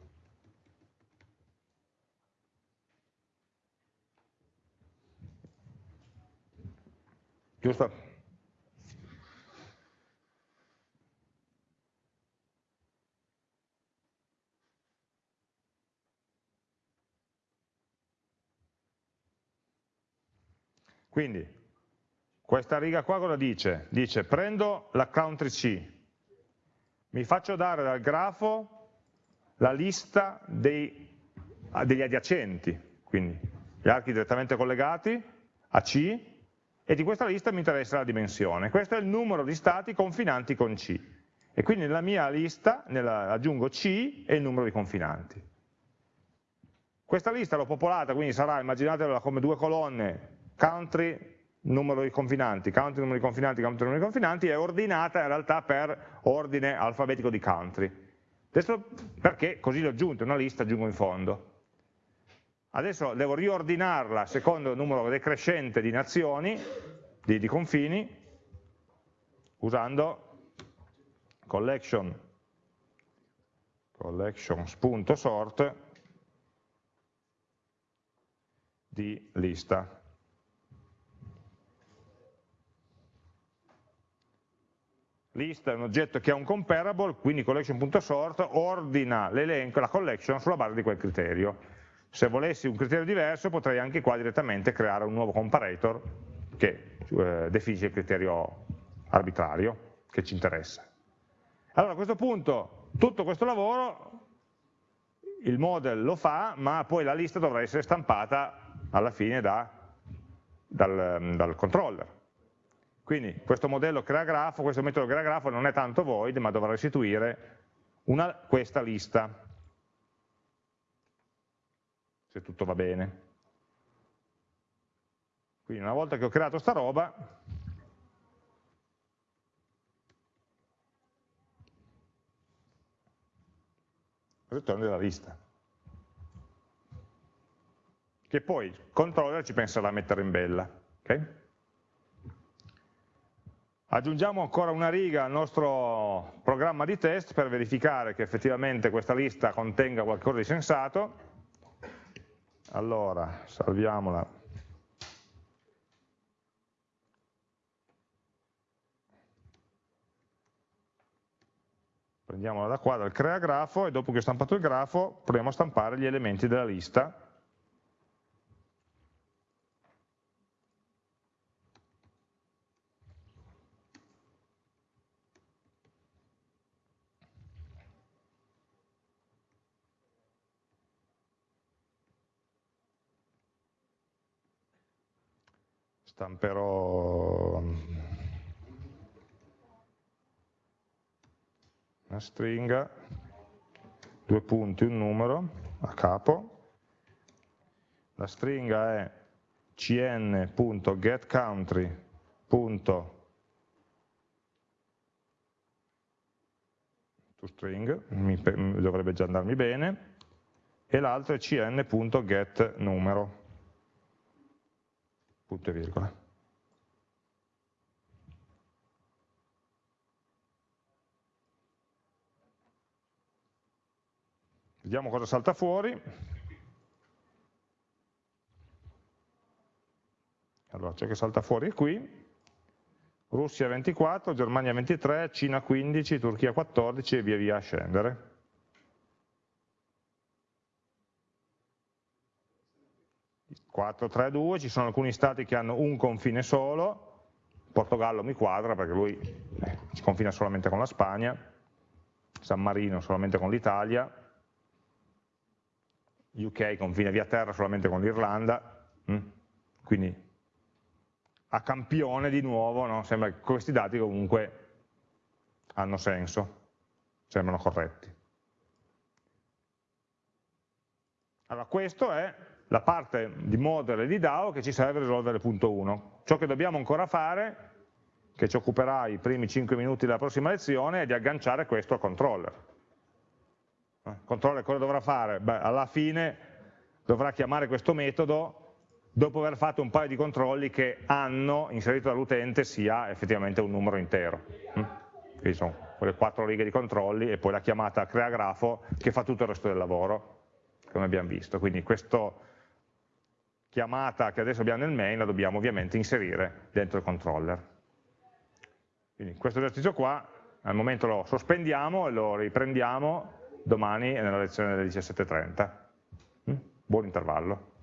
Giusto? Quindi, questa riga qua cosa dice? Dice prendo la country C, mi faccio dare dal grafo la lista dei, degli adiacenti, quindi gli archi direttamente collegati a C, e di questa lista mi interessa la dimensione. Questo è il numero di stati confinanti con C. E quindi nella mia lista nella, aggiungo C e il numero di confinanti. Questa lista l'ho popolata, quindi sarà, immaginatela come due colonne country numero di confinanti, country numero di confinanti, country numero di confinanti, è ordinata in realtà per ordine alfabetico di country. Adesso perché così l'ho aggiunto, una lista aggiungo in fondo. Adesso devo riordinarla secondo il numero decrescente di nazioni, di, di confini, usando collection, collections.sort di lista. List è un oggetto che ha un comparable, quindi collection.sort ordina l'elenco, la collection sulla base di quel criterio. Se volessi un criterio diverso potrei anche qua direttamente creare un nuovo comparator che eh, definisce il criterio arbitrario che ci interessa. Allora a questo punto tutto questo lavoro il model lo fa, ma poi la lista dovrà essere stampata alla fine da, dal, dal controller. Quindi questo modello crea grafo, questo metodo crea grafo non è tanto void, ma dovrà restituire una, questa lista, se tutto va bene. Quindi una volta che ho creato sta roba, ritorno della lista che poi il controller ci penserà a mettere in bella. Okay? Aggiungiamo ancora una riga al nostro programma di test per verificare che effettivamente questa lista contenga qualcosa di sensato. Allora, salviamola. Prendiamola da qua, dal crea grafo, e dopo che ho stampato il grafo proviamo a stampare gli elementi della lista stamperò una stringa, due punti, un numero a capo, la stringa è cn.getCountry.toString, dovrebbe già andarmi bene, e l'altro è cn.getNumero punto e virgola. Vediamo cosa salta fuori. Allora, ciò che salta fuori è qui. Russia 24, Germania 23, Cina 15, Turchia 14 e via via a scendere. 4, 3, 2, ci sono alcuni stati che hanno un confine solo, Portogallo mi quadra perché lui eh, confina solamente con la Spagna, San Marino solamente con l'Italia, UK confina via terra solamente con l'Irlanda, mm? quindi a campione di nuovo, no? sembra che questi dati comunque hanno senso, sembrano corretti. Allora questo è la parte di model e di DAO che ci serve a risolvere il punto 1. Ciò che dobbiamo ancora fare, che ci occuperà i primi 5 minuti della prossima lezione, è di agganciare questo al controller. Il eh, controller cosa dovrà fare? Beh, alla fine dovrà chiamare questo metodo dopo aver fatto un paio di controlli che hanno inserito dall'utente sia effettivamente un numero intero. Mm? Quindi sono quelle quattro righe di controlli e poi la chiamata crea grafo che fa tutto il resto del lavoro, come abbiamo visto. Quindi questo chiamata che adesso abbiamo nel main la dobbiamo ovviamente inserire dentro il controller. Quindi questo esercizio qua al momento lo sospendiamo e lo riprendiamo domani nella lezione delle 17.30. Mm? Buon intervallo.